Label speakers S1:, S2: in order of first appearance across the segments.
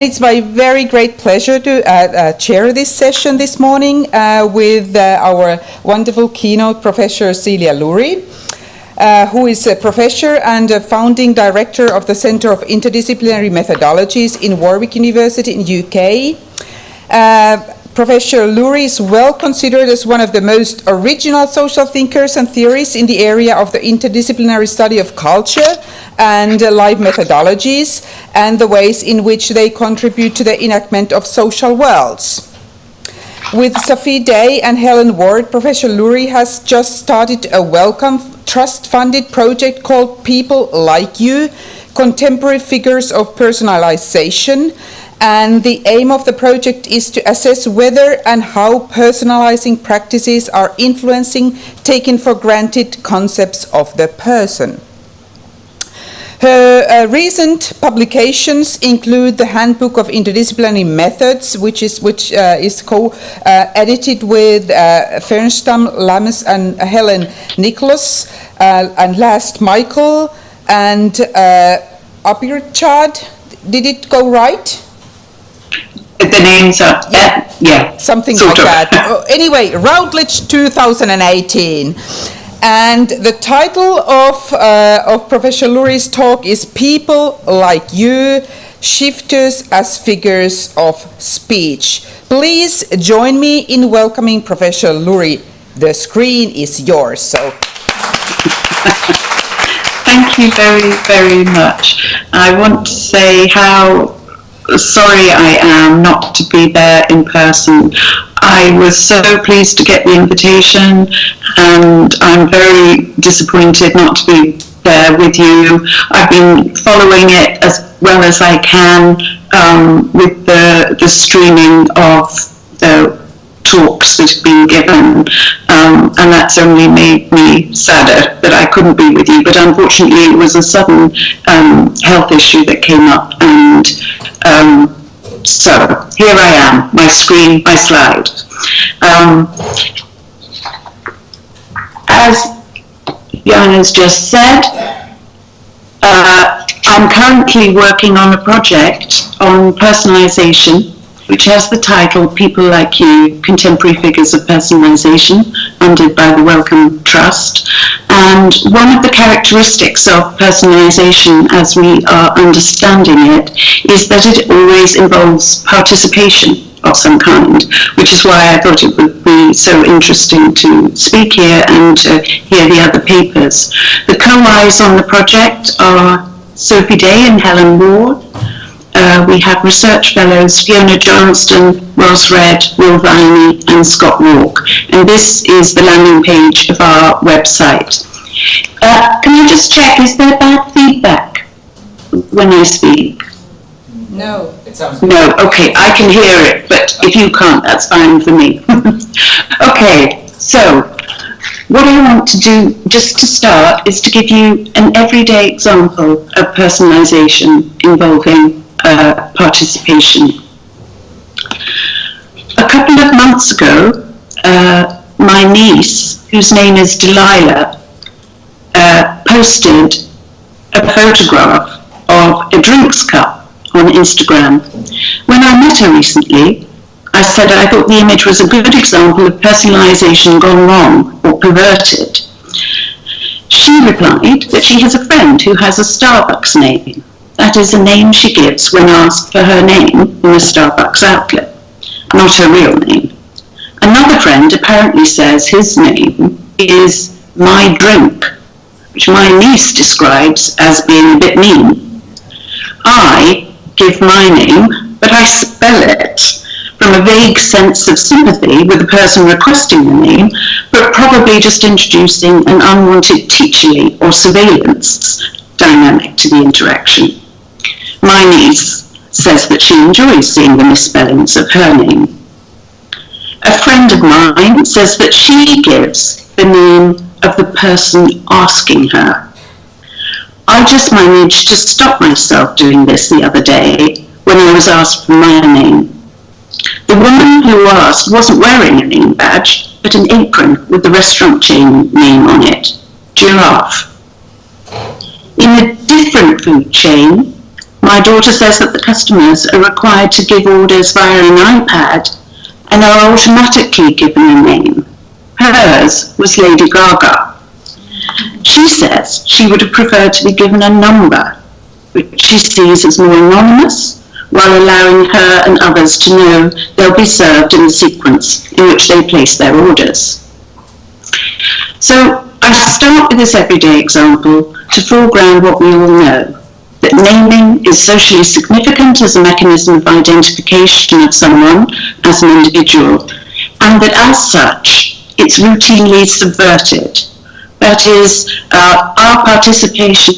S1: It's my very great pleasure to uh, uh, chair this session this morning uh, with uh, our wonderful keynote professor Celia Lury, uh, who is a professor and a founding director of the Center of Interdisciplinary Methodologies in Warwick University in UK. Professor Lury is well considered as one of the most original social thinkers and theorists in the area of the interdisciplinary study of culture and life methodologies and the ways in which they contribute to the enactment of social worlds. With Sophie Day and Helen Ward, Professor Lury has just started a Wellcome Trust-funded project called People Like You, Contemporary Figures of Personalization, and the aim of the project is to assess whether and how personalizing practices are influencing taken for granted concepts of the person. Her uh, recent publications include the Handbook of Interdisciplinary Methods, which is, which, uh, is co-edited with uh, Fensham, Lammes, and Helen Nicholas, uh, and last Michael, and uh, Abirchad. Did it go right?
S2: The names are, yeah, yeah.
S1: Something
S2: sort
S1: like
S2: of.
S1: that. Oh, anyway, Routledge 2018. And the title of, uh, of Professor Lury's talk is People Like You, Shifters as Figures of Speech. Please join me in welcoming Professor Lury. The screen is yours, so
S2: Thank you very, very much. I want to say how sorry I am not to be there in person. I was so pleased to get the invitation and I'm very disappointed not to be there with you. I've been following it as well as I can um, with the, the streaming of the talks that have been given, um, and that's only made me sadder that I couldn't be with you. But unfortunately, it was a sudden um, health issue that came up, and um, so here I am, my screen, my slide. Um, as Jan has just said, uh, I'm currently working on a project on personalization which has the title People Like You, Contemporary Figures of Personalization, funded by the Wellcome Trust. And one of the characteristics of personalization as we are understanding it is that it always involves participation of some kind, which is why I thought it would be so interesting to speak here and to hear the other papers. The co-eyes on the project are Sophie Day and Helen Ward, uh, we have research fellows Fiona Johnstone, Roz Redd, Will Viney and Scott Wark. And this is the landing page of our website. Uh, can you just check, is there bad feedback when I speak?
S1: no.
S3: It sounds
S2: No, okay, I can hear it, but if you can't, that's fine for me. okay, so what I want to do just to start is to give you an everyday example of personalization involving uh, participation. A couple of months ago, uh, my niece, whose name is Delilah, uh, posted a photograph of a drinks cup on Instagram. When I met her recently, I said I thought the image was a good example of personalization gone wrong or perverted. She replied that she has a friend who has a Starbucks name that is a name she gives when asked for her name in a Starbucks outlet, not her real name. Another friend apparently says his name is My Drink, which my niece describes as being a bit mean. I give my name, but I spell it from a vague sense of sympathy with the person requesting the name, but probably just introducing an unwanted teacherly or surveillance dynamic to the interaction. My niece says that she enjoys seeing the misspellings of her name. A friend of mine says that she gives the name of the person asking her. I just managed to stop myself doing this the other day when I was asked for my name. The woman who asked wasn't wearing a name badge, but an apron with the restaurant chain name on it, Giraffe. In a different food chain, My daughter says that the customers are required to give orders via an iPad and are automatically given a name. Hers was Lady Gaga. She says she would have preferred to be given a number, which she sees as more anonymous, while allowing her and others to know they'll be served in the sequence in which they place their orders. So I start with this everyday example to foreground what we all know, naming is socially significant as a mechanism of identification of someone as an individual, and that as such, it's routinely subverted. That is, uh, our participation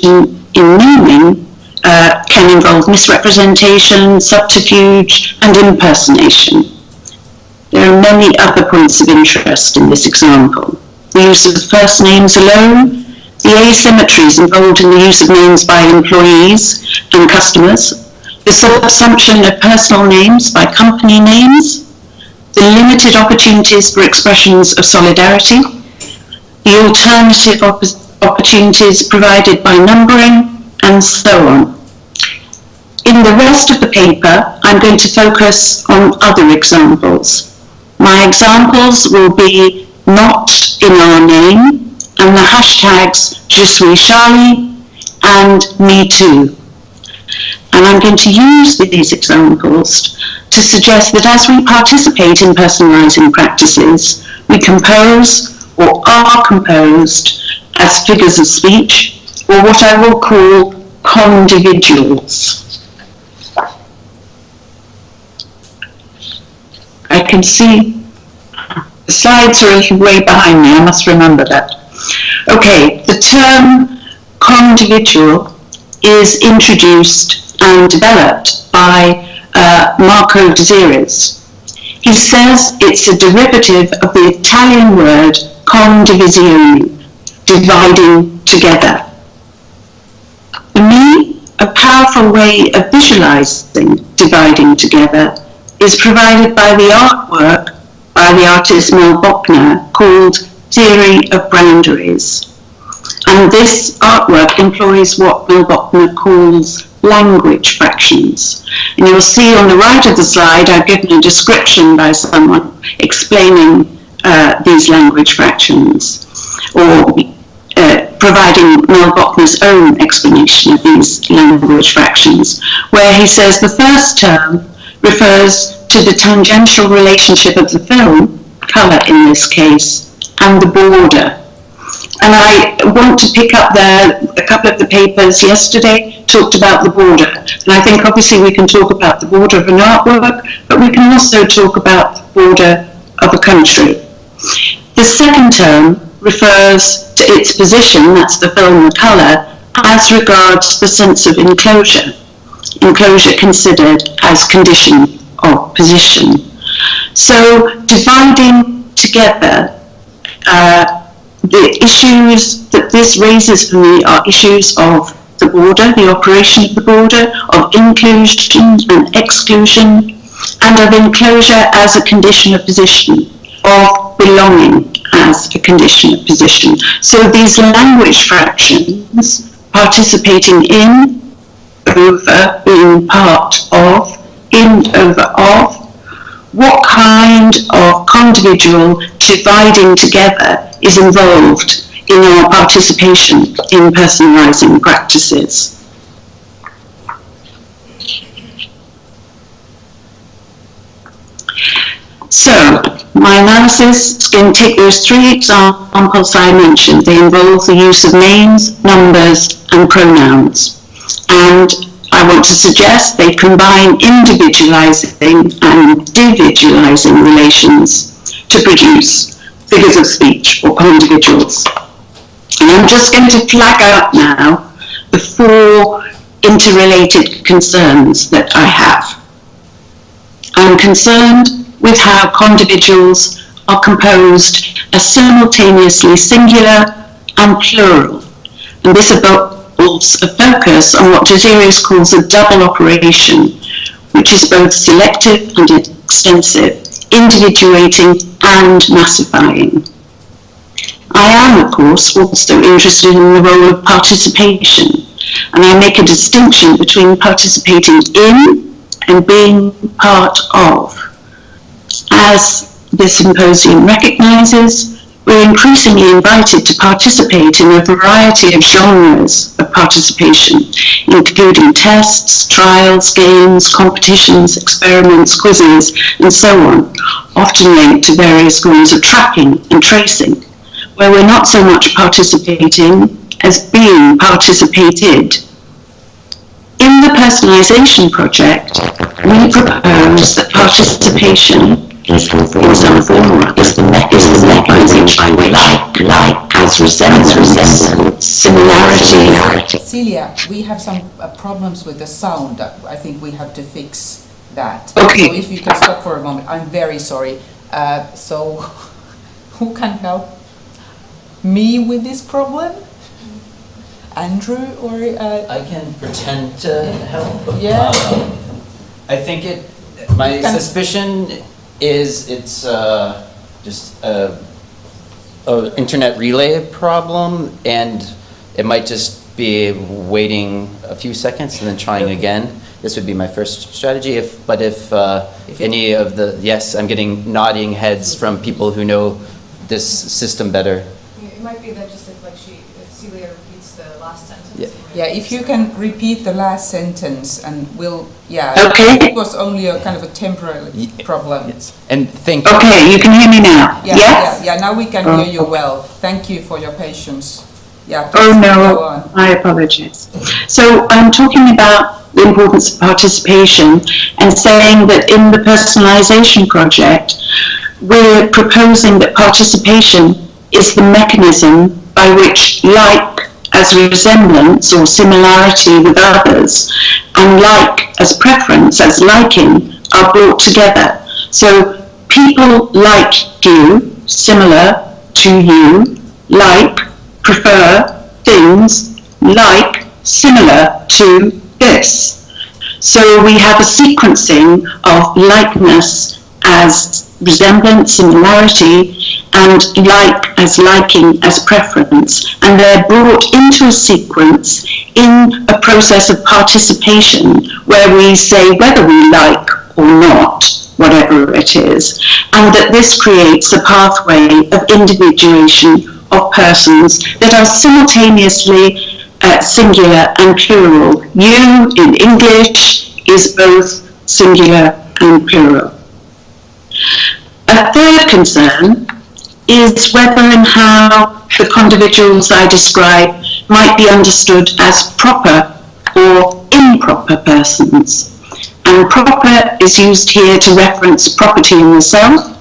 S2: in naming uh, can involve misrepresentation, subterfuge, and impersonation. There are many other points of interest in this example. The use of first names alone, the asymmetries involved in the use of names by employees and customers, the subsumption of personal names by company names, the limited opportunities for expressions of solidarity, the alternative op opportunities provided by numbering, and so on. In the rest of the paper, I'm going to focus on other examples. My examples will be not in our name and the hashtags Je and Me Too. And I'm going to use these examples to suggest that as we participate in personalising practices, we compose or are composed as figures of speech, or what I will call condividuals. I can see the slides are a way behind me, I must remember that. Okay, the term condividual is introduced and developed by uh, Marco Deseriis. He says it's a derivative of the Italian word condivisione, dividing together. For me, a powerful way of visualizing dividing together is provided by the artwork by the artist Mel Bochner called Theory of Boundaries. And this artwork employs what Mel Bochner calls language fractions. And you'll see on the right of the slide, I've given a description by someone explaining uh, these language fractions, or uh, providing Mel Bochner's own explanation of these language fractions, where he says the first term refers to the tangential relationship of the film, colour in this case, and the border. And I want to pick up there, a couple of the papers yesterday talked about the border. And I think obviously we can talk about the border of an artwork, but we can also talk about the border of a country. The second term refers to its position, that's the film, the colour, as regards the sense of enclosure. Enclosure considered as condition of position. So dividing together uh, the issues that this raises for me are issues of the border, the operation of the border, of inclusion and exclusion, and of enclosure as a condition of position, of belonging as a condition of position. So these language fractions, participating in, over, being part of, in, over, of, what kind of condividual dividing together is involved in our participation in personalising practices. So, my analysis is going to take those three examples I mentioned. They involve the use of names, numbers, and pronouns. And I want to suggest they combine individualizing and dividualizing relations to produce figures of speech or individuals. And I'm just going to flag out now the four interrelated concerns that I have. I'm concerned with how condividuals are composed as simultaneously singular and plural. And this involves a focus on what Deseriis calls a double operation, which is both selective and extensive, individuating and massifying. I am, of course, also interested in the role of participation And I make a distinction between participating in and being part of. As this symposium recognises, we're increasingly invited to participate in a variety of genres participation, including tests, trials, games, competitions, experiments, quizzes, and so on, often linked to various forms of tracking and tracing, where we're not so much participating as being participated. In the personalisation project, we propose that participation is the form is the mechanism by which like, like as resemblance, similarity.
S1: Celia, we have some uh, problems with the sound. I think we have to fix that.
S2: Okay.
S1: So if you can stop for a moment, I'm very sorry. Uh, so who can help me with this problem? Andrew or uh,
S3: I can pretend to help.
S1: Yeah.
S3: Um, I think it, my suspicion is it's uh, just a, a internet relay problem and it might just be waiting a few seconds and then trying again. This would be my first strategy if, but if uh,
S1: If
S3: any of the, yes, I'm getting nodding heads from people who know this system better.
S4: It might be that just if like she, if Celia repeats the last sentence.
S3: Yeah.
S4: it might-
S1: yeah, if you can repeat the last sentence and we'll yeah.
S2: Okay.
S1: It was only a kind of a temporary
S3: Ye-
S1: problem.
S3: And thank you.
S2: Okay, you can hear me now?
S1: Yeah,
S2: Yes?
S1: yeah, yeah. Now we can hear you oh. well. Thank you for your patience. Yeah.
S2: Oh,
S1: go
S2: no,
S1: on.
S2: I apologize. So I'm talking about the importance of participation and saying that in the personalisation project, we're proposing that participation is the mechanism by which like as resemblance or similarity with others and like as preference, as liking, are brought together. So people like you, similar to you, like, prefer things like, similar to this. So we have a sequencing of likeness as resemblance, similarity, and like as liking as preference. And they're brought into a sequence in a process of participation where we say whether we like or not, whatever it is, and that this creates a pathway of individuation of persons that are simultaneously uh, singular and plural. You in English is both singular and plural. A third concern is whether and how the individuals I describe might be understood as proper or improper persons. And proper is used here to reference property in the self,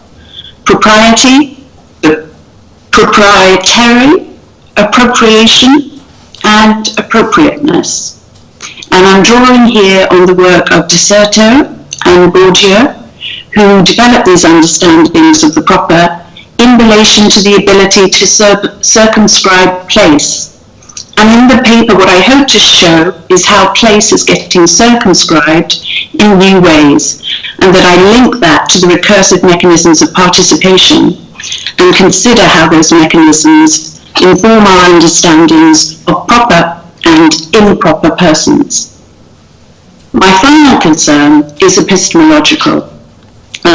S2: propriety, proprietary, appropriation, and appropriateness. And I'm drawing here on the work of De Certeau and Borgia, who develop these understandings of the proper in relation to the ability to cir- circumscribe place. And in the paper, what I hope to show is how place is getting circumscribed in new ways, and that I link that to the recursive mechanisms of participation and consider how those mechanisms inform our understandings of proper and improper persons. My final concern is epistemological.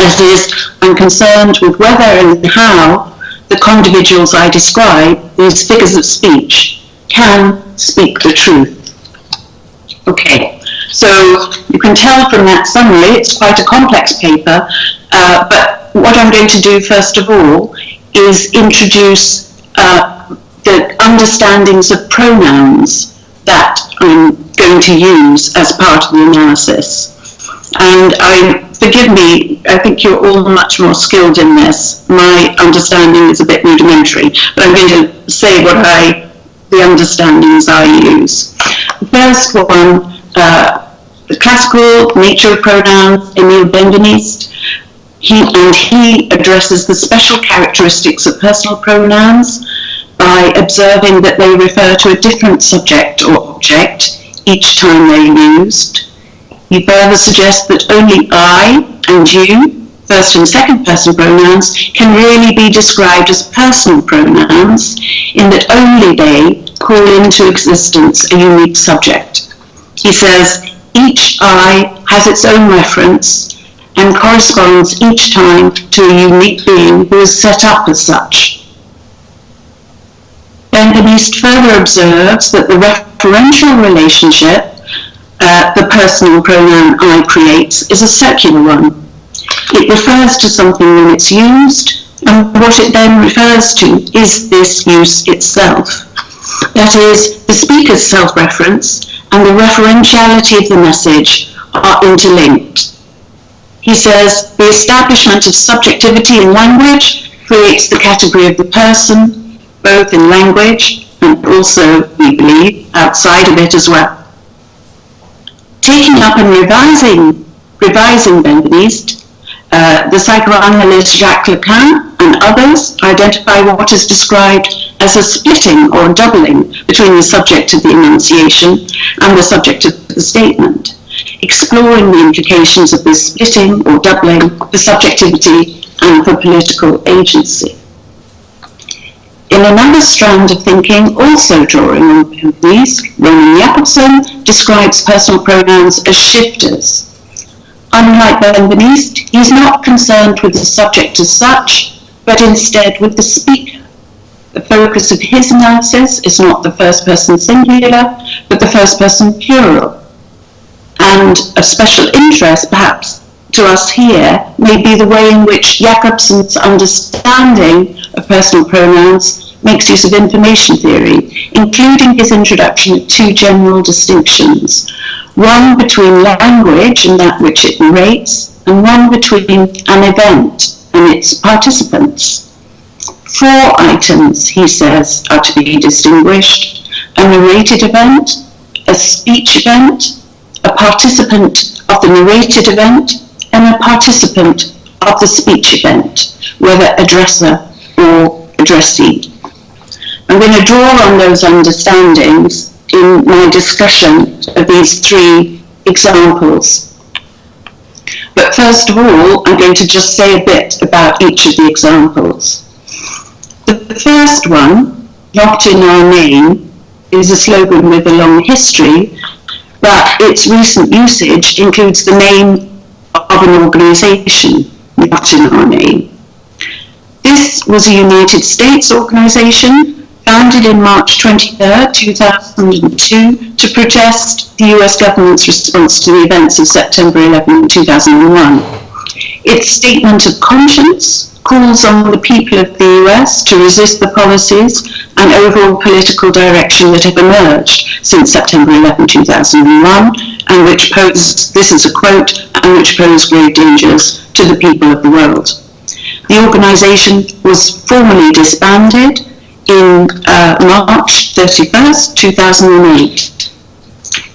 S2: That is, I'm concerned with whether and how the individuals I describe, these figures of speech, can speak the truth. Okay, so you can tell from that summary, it's quite a complex paper, uh, but what I'm going to do first of all is introduce uh, the understandings of pronouns that I'm going to use as part of the analysis. And I, forgive me, I think you're all much more skilled in this. My understanding is a bit rudimentary, but I'm going to say what I, the understandings I use. The first one, uh, the classical nature of pronouns, Émile Benveniste, he, and he addresses the special characteristics of personal pronouns by observing that they refer to a different subject or object each time they're used. He further suggests that only I and you first and second person pronouns can really be described as personal pronouns in that only they call into existence a unique subject. He says, each I has its own reference and corresponds each time to a unique being who is set up as such. Benveniste further observes that the referential relationship uh, the personal pronoun I creates is a circular one. It refers to something when it's used, and what it then refers to is this use itself. That is, the speaker's self-reference and the referentiality of the message are interlinked. He says, the establishment of subjectivity in language creates the category of the person, both in language and also, we believe, outside of it as well. Taking up and revising, revising Benveniste, uh, the psychoanalyst Jacques Lacan and others identify what is described as a splitting or doubling between the subject of the enunciation and the subject of the statement, exploring the implications of this splitting or doubling for subjectivity and for political agency. In another strand of thinking, also drawing on these, Roman Jakobson describes personal pronouns as shifters. Unlike Benveniste, he is not concerned with the subject as such, but instead with the speaker. The focus of his analysis is not the first person singular, but the first person plural. And of special interest, perhaps, to us here may be the way in which Jakobson's understanding of personal pronouns makes use of information theory, including his introduction of two general distinctions, one between language and that which it narrates, and one between an event and its participants. Four items, he says, are to be distinguished, a narrated event, a speech event, a participant of the narrated event, and a participant of the speech event, whether addresser or addressee. I'm going to draw on those understandings in my discussion of these three examples. But first of all, I'm going to just say a bit about each of the examples. The first one, not in our name, is a slogan with a long history, but its recent usage includes the name of an organisation, not in our name. This was a United States organisation founded in March 23, 2002, to protest the US government's response to the events of September 11, 2001. Its statement of conscience calls on the people of the US to resist the policies and overall political direction that have emerged since September 11, 2001, and which pose, this is a quote, and which pose grave dangers to the people of the world. The organisation was formally disbanded in uh, March 31st, 2008.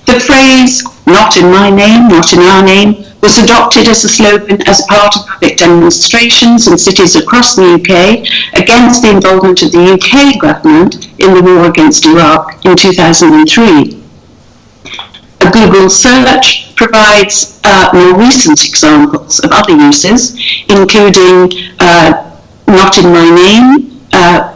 S2: The phrase, not in my name, not in our name, was adopted as a slogan as part of public demonstrations in cities across the UK against the involvement of the UK government in the war against Iraq in 2003. A Google search provides uh, more recent examples of other uses, including uh, not in my name, uh,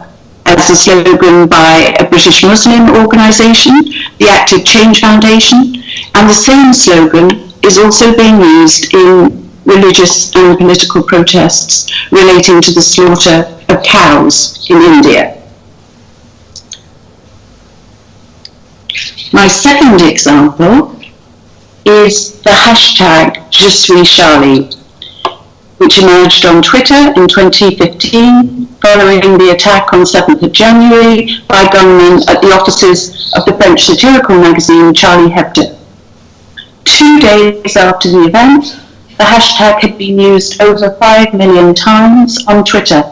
S2: as a slogan by a British Muslim organisation, the Active Change Foundation, and the same slogan is also being used in religious and political protests relating to the slaughter of cows in India. My second example is the hashtag Je suis Charlie, which emerged on Twitter in 2015 following the attack on 7th of January by gunmen at the offices of the French satirical magazine Charlie Hebdo. Two days after the event, the hashtag had been used over 5 million times on Twitter,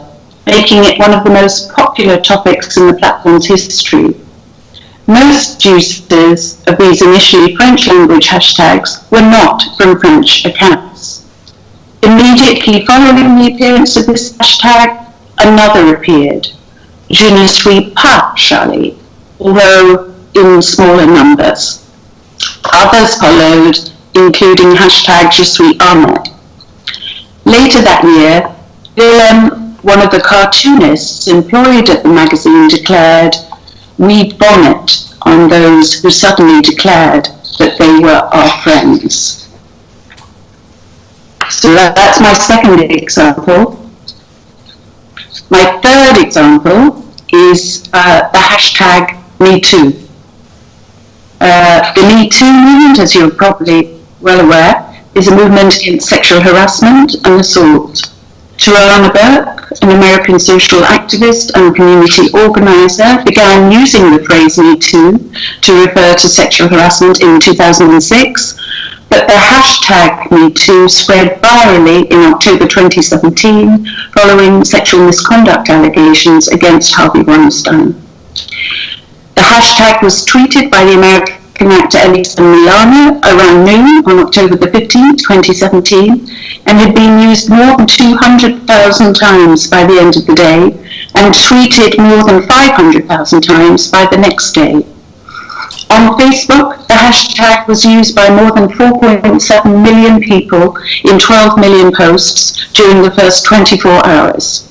S2: making it one of the most popular topics in the platform's history. Most users of these initially French language hashtags were not from French accounts. Immediately following the appearance of this hashtag, another appeared, Je ne suis pas Charlie, although in smaller numbers. Others followed, including hashtag Je suis Ahmed. Later that year, Willem, one of the cartoonists employed at the magazine, declared, we bonnet on those who suddenly declared that they were our friends. So that, that's my second example. My third example is uh, the hashtag MeToo. Uh, the Me Too movement, as you're probably well aware, is a movement against sexual harassment and assault. Tarana Burke, an American social activist and community organizer, began using the phrase Me Too to refer to sexual harassment in 2006, but the hashtag MeToo spread virally in October 2017 following sexual misconduct allegations against Harvey Weinstein. The hashtag was tweeted by the American actor Alyssa Milano around noon on October the 15th, 2017, and had been used more than 200,000 times by the end of the day and tweeted more than 500,000 times by the next day. On Facebook, the hashtag was used by more than 4.7 million people in 12 million posts during the first 24 hours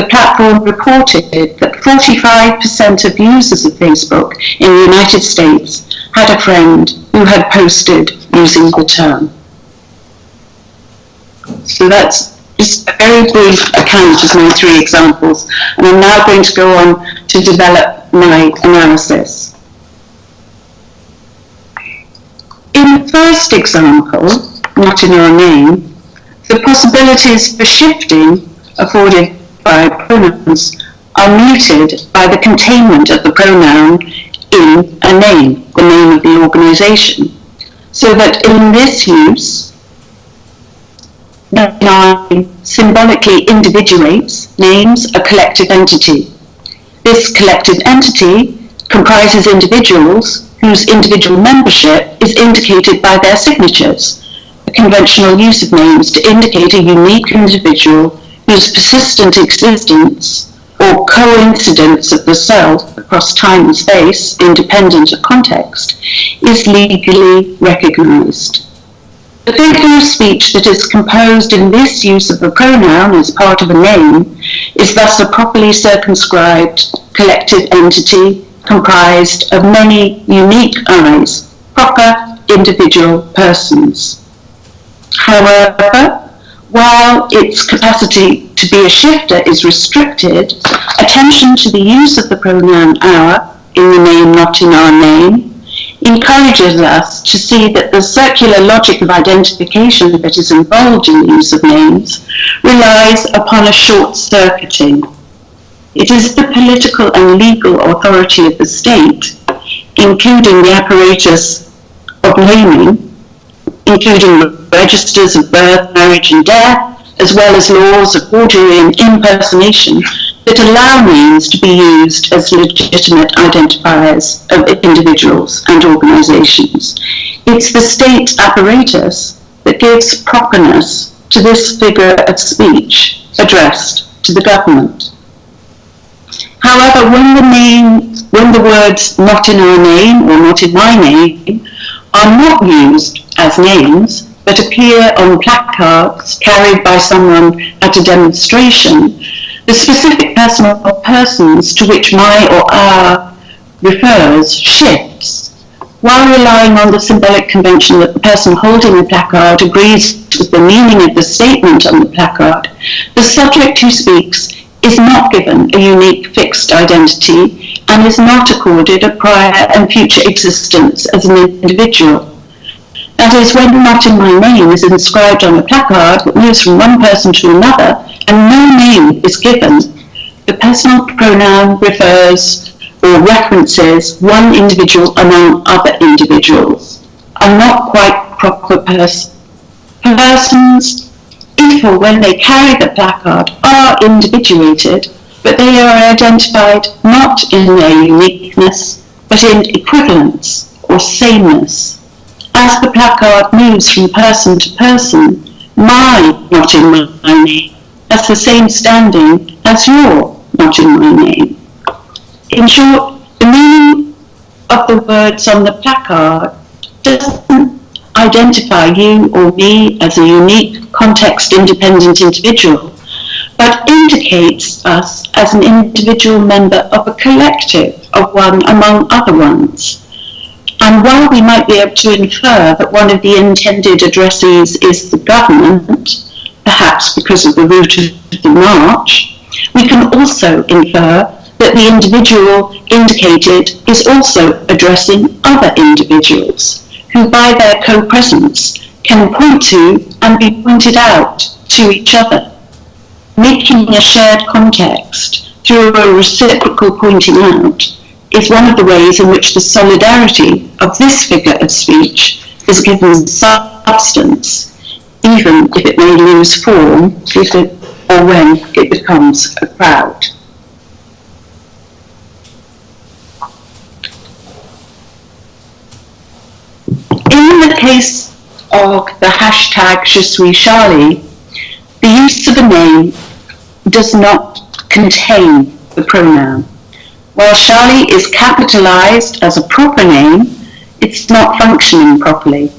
S2: the platform reported that 45% of users of Facebook in the United States had a friend who had posted using the term. So that's just a very brief account of my three examples, and I'm now going to go on to develop my analysis. In the first example, not in our name, the possibilities for shifting afforded by pronouns are muted by the containment of the pronoun in a name, the name of the organization. So that in this use, the nine symbolically individuates, names a collective entity. This collective entity comprises individuals whose individual membership is indicated by their signatures, a conventional use of names to indicate a unique individual whose persistent existence or coincidence of the self across time and space, independent of context, is legally recognized. The figure of speech that is composed in this use of a pronoun as part of a name is thus a properly circumscribed collective entity comprised of many unique eyes, proper individual persons. However, while its capacity to be a shifter is restricted, attention to the use of the pronoun our in the name not in our name encourages us to see that the circular logic of identification that is involved in the use of names relies upon a short circuiting. It is the political and legal authority of the state, including the apparatus of naming, including registers of birth, marriage, and death, as well as laws of forgery and impersonation that allow names to be used as legitimate identifiers of individuals and organizations. It's the state apparatus that gives properness to this figure of speech addressed to the government. However, when the name, when the words not in our name or not in my name are not used as names, but appear on placards carried by someone at a demonstration, the specific person or persons to which my or our refers shifts. While relying on the symbolic convention that the person holding the placard agrees with the meaning of the statement on the placard, the subject who speaks is not given a unique fixed identity and is not accorded a prior and future existence as an individual. That is, when not in my name is inscribed on a placard that moves from one person to another and no name is given, the personal pronoun refers or references one individual among other individuals, are not quite proper pers- persons or when they carry the placard are individuated, but they are identified not in their uniqueness, but in equivalence or sameness as the placard moves from person to person, my not in my name has the same standing as your not in my name. In short, the meaning of the words on the placard doesn't identify you or me as a unique, context-independent individual, but indicates us as an individual member of a collective of one among other ones. And while we might be able to infer that one of the intended addressees is the government, perhaps because of the route of the march, we can also infer that the individual indicated is also addressing other individuals who by their co-presence can point to and be pointed out to each other, making a shared context through a reciprocal pointing out is one of the ways in which the solidarity of this figure of speech is given substance, even if it may lose form if it, or when it becomes a crowd. In the case of the hashtag Je suis Charlie, the use of a name does not contain the pronoun. While Charlie is capitalized as a proper name, it's not functioning properly.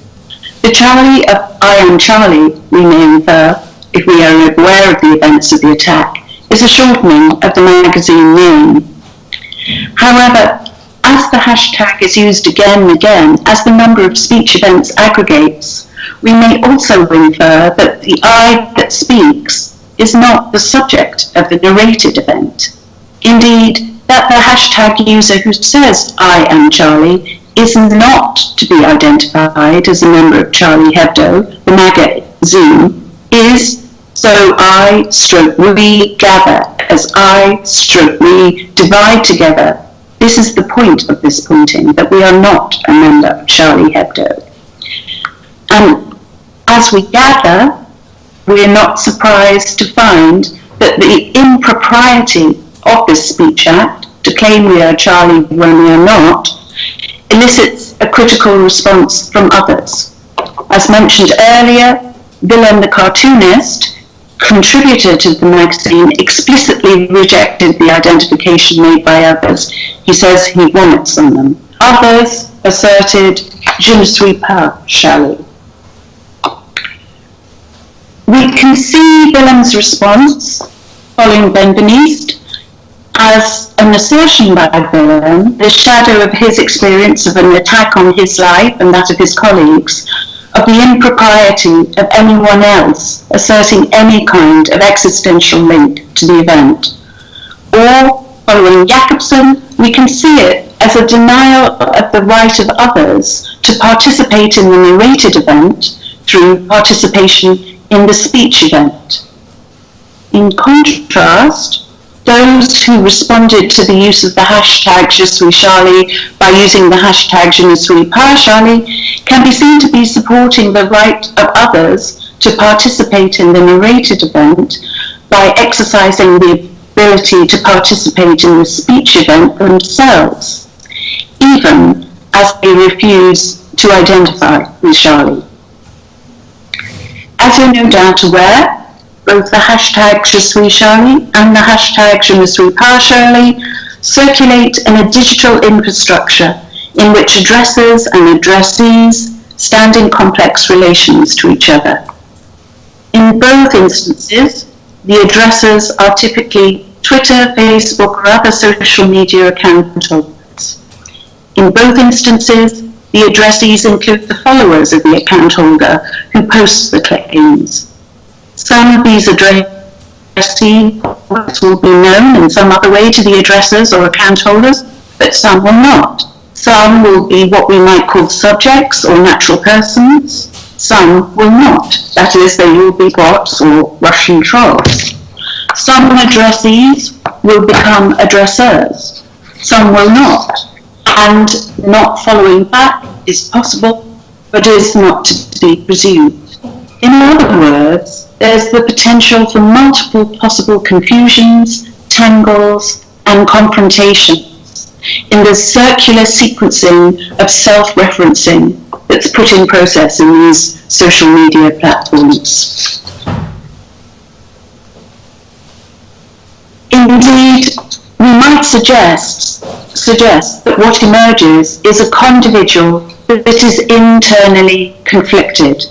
S2: The Charlie of I am Charlie, we may infer, if we are aware of the events of the attack, is a shortening of the magazine name. However, as the hashtag is used again and again, as the number of speech events aggregates, we may also infer that the I that speaks is not the subject of the narrated event. Indeed, that the hashtag user who says I am Charlie is not to be identified as a member of Charlie Hebdo, the magazine, is so I stroke we gather, as I stroke we divide together. This is the point of this pointing, that we are not a member of Charlie Hebdo. And as we gather, we are not surprised to find that the impropriety of this speech act to claim we are Charlie when we are not elicits a critical response from others. As mentioned earlier, Willem the cartoonist, contributor to the magazine, explicitly rejected the identification made by others. He says he vomits on them. Others asserted, je suis pas Charlie. We can see Willem's response following Benveniste as an assertion by Willem, the shadow of his experience of an attack on his life and that of his colleagues, of the impropriety of anyone else asserting any kind of existential link to the event. Or, following Jakobson, we can see it as a denial of the right of others to participate in the narrated event through participation in the speech event. In contrast, those who responded to the use of the hashtag Je suis Charlie by using the hashtag Je ne suis pas can be seen to be supporting the right of others to participate in the narrated event by exercising the ability to participate in the speech event themselves, even as they refuse to identify with Charlie. As you're no doubt aware, both the hashtag Je suis Charlie and the hashtag Je ne suis circulate in a digital infrastructure in which addressers and addressees stand in complex relations to each other. In both instances, the addressers are typically Twitter, Facebook, or other social media account holders. In both instances, the addressees include the followers of the account holder who posts the claims. Some of these addressees will be known in some other way to the addressers or account holders, but some will not. Some will be what we might call subjects or natural persons. Some will not. That is, they will be bots or Russian trolls. Some addressees will become addressers. Some will not. And not following back is possible, but is not to be presumed. In other words, there's the potential for multiple possible confusions, tangles, and confrontations in the circular sequencing of self-referencing that's put in process in these social media platforms. Indeed, we might suggest, suggest that what emerges is a condividual that is internally conflicted.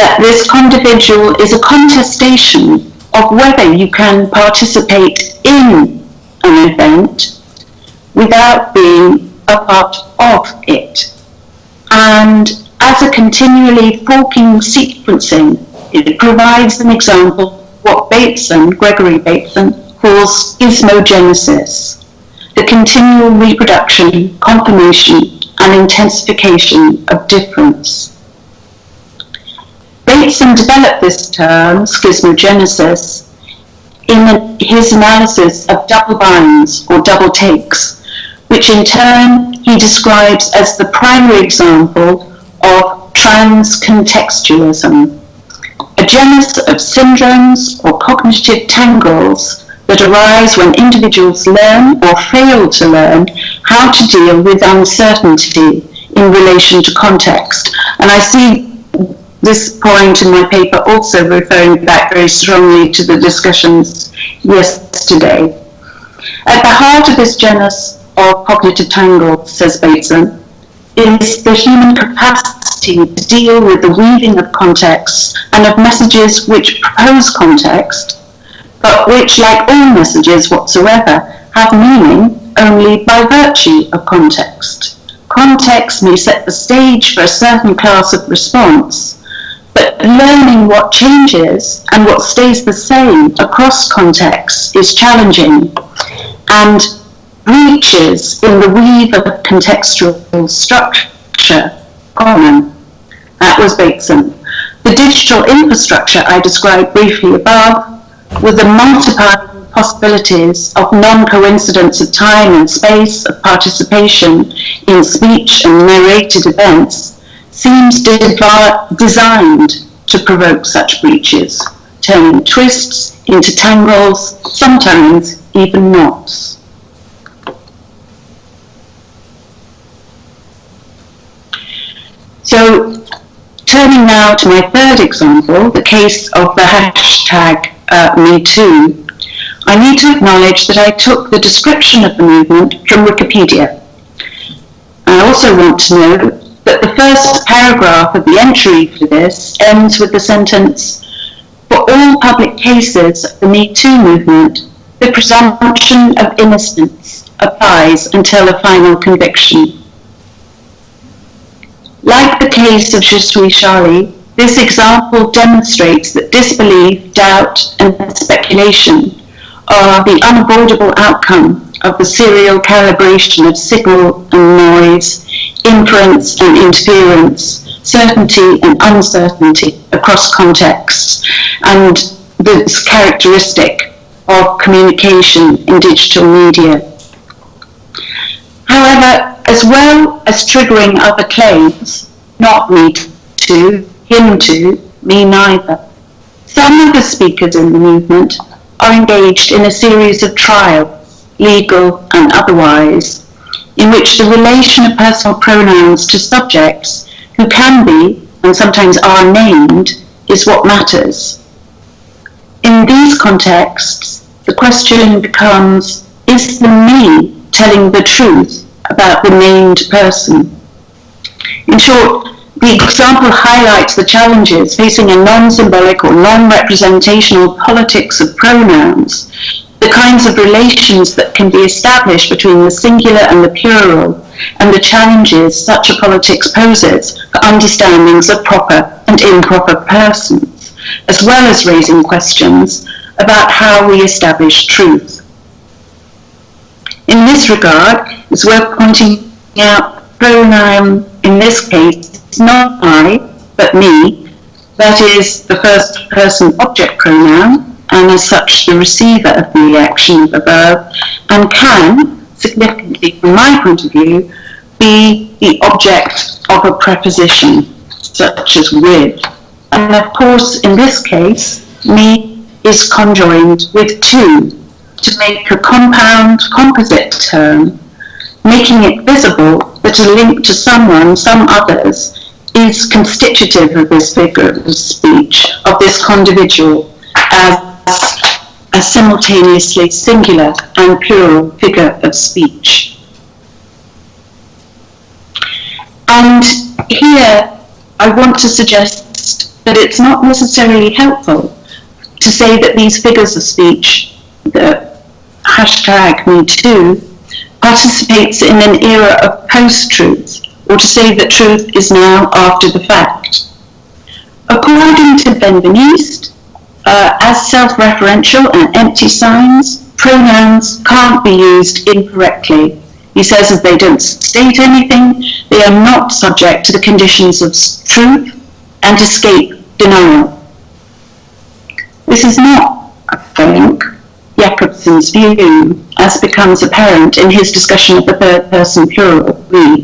S2: That this condividual is a contestation of whether you can participate in an event without being a part of it. And as a continually forking sequencing, it provides an example of what Bateson, Gregory Bateson, calls schismogenesis, the continual reproduction, confirmation, and intensification of difference. Bateson developed this term, schismogenesis, in his analysis of double binds or double takes, which in turn he describes as the primary example of transcontextualism, a genus of syndromes or cognitive tangles that arise when individuals learn or fail to learn how to deal with uncertainty in relation to context. And I see this point in my paper also referring back very strongly to the discussions yesterday. At the heart of this genus of cognitive tangle, says Bateson, is the human capacity to deal with the weaving of contexts and of messages which propose context, but which, like all messages whatsoever, have meaning only by virtue of context. Context may set the stage for a certain class of response, but learning what changes and what stays the same across contexts is challenging. And breaches in the weave of contextual structure common. That was Bateson. The digital infrastructure I described briefly above, with the multiple possibilities of non-coincidence of time and space, of participation in speech and narrated events, seems designed to provoke such breaches, turning twists into tangles, sometimes even knots. So turning now to my third example, the case of the hashtag uh, MeToo, I need to acknowledge that I took the description of the movement from Wikipedia. I also want to note that the first paragraph of the entry for this ends with the sentence, for all public cases of the Me Too movement, the presumption of innocence applies until a final conviction. Like the case of Je Charlie, this example demonstrates that disbelief, doubt, and speculation are the unavoidable outcome of the serial calibration of signal and noise, inference and interference, certainty and uncertainty across contexts, and this characteristic of communication in digital media. However, as well as triggering other claims, not me to, him to, me neither. Some of the speakers in the movement are engaged in a series of trials, legal and otherwise, in which the relation of personal pronouns to subjects who can be and sometimes are named is what matters. In these contexts, the question becomes, is the me telling the truth about the named person. In short, the example highlights the challenges facing a non-symbolic or non-representational politics of pronouns, the kinds of relations that can be established between the singular and the plural, and the challenges such a politics poses for understandings of proper and improper persons, as well as raising questions about how we establish truth. In this regard, it's worth pointing out pronoun in this case is not I, but me. That is the first person object pronoun, and as such the receiver of the action of the verb, and can, significantly from my point of view, be the object of a preposition, such as with. And of course, in this case, me is conjoined with to, to make a compound composite term, making it visible that a link to someone, some others, is constitutive of this figure of speech, of this condividual, as a simultaneously singular and plural figure of speech. And here I want to suggest that it's not necessarily helpful to say that these figures of speech, the hashtag me too, participates in an era of post-truth, or to say that truth is now after the fact. According to Benveniste, uh, as self-referential and empty signs, pronouns can't be used incorrectly. He says that they don't state anything, they are not subject to the conditions of truth and escape denial. This is not, I think, Jakobson's view, as becomes apparent in his discussion of the third person plural, we,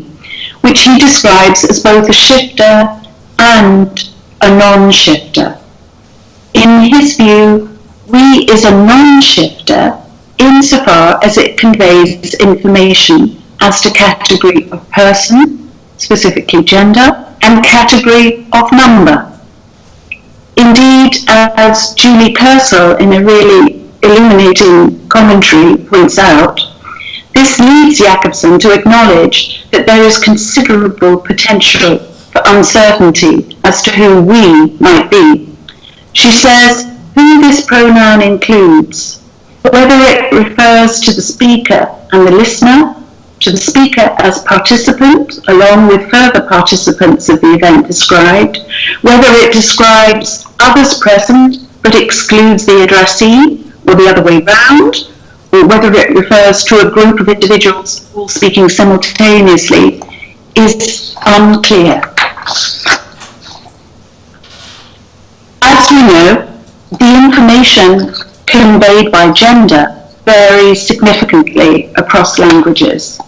S2: which he describes as both a shifter and a non-shifter. In his view, we is a non-shifter insofar as it conveys information as to category of person, specifically gender, and category of number. Indeed, as Julie Purcell in a really illuminating commentary points out, this leads Jakobson to acknowledge that there is considerable potential for uncertainty as to who we might be. She says who this pronoun includes, whether it refers to the speaker and the listener, to the speaker as participant, along with further participants of the event described, whether it describes others present but excludes the addressee, or the other way round, or whether it refers to a group of individuals all speaking simultaneously, is unclear. As we know, the information conveyed by gender varies significantly across languages.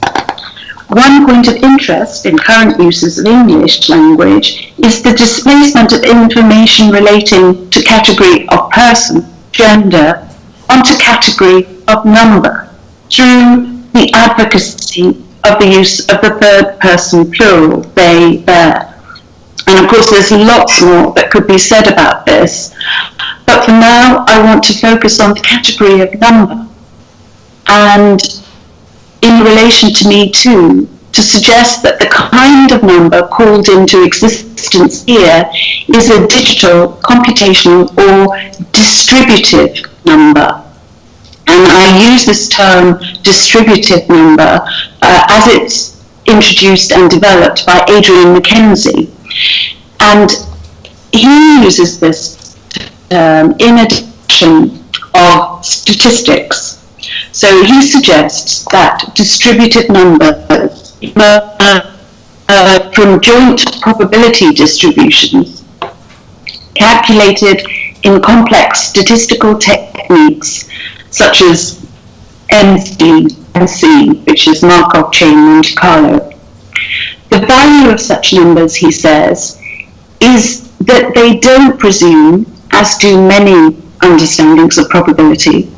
S2: One point of interest in current uses of English language is the displacement of information relating to category of person, gender, onto category of number through the advocacy of the use of the third person plural, they, their. And of course, there's lots more that could be said about this. But for now, I want to focus on the category of number. And in relation to me too, to suggest that the kind of number called into existence here is a digital, computational, or distributive number. And I use this term distributive number uh, as it's introduced and developed by Adrian Mackenzie. And he uses this term in addition of statistics so he suggests that distributed numbers uh, from joint probability distributions calculated in complex statistical techniques such as MC, which is Markov chain Monte Carlo. The value of such numbers, he says, is that they don't presume, as do many understandings of probability,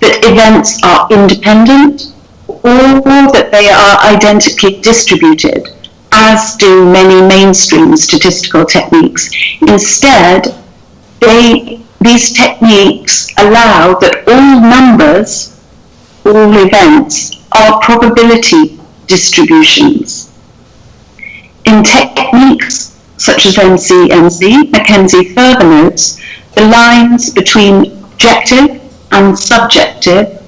S2: that events are independent or that they are identically distributed, as do many mainstream statistical techniques. Instead, they, these techniques allow that all numbers, all events, are probability distributions. In techniques such as MCMC, Mackenzie further notes the lines between objective and subjective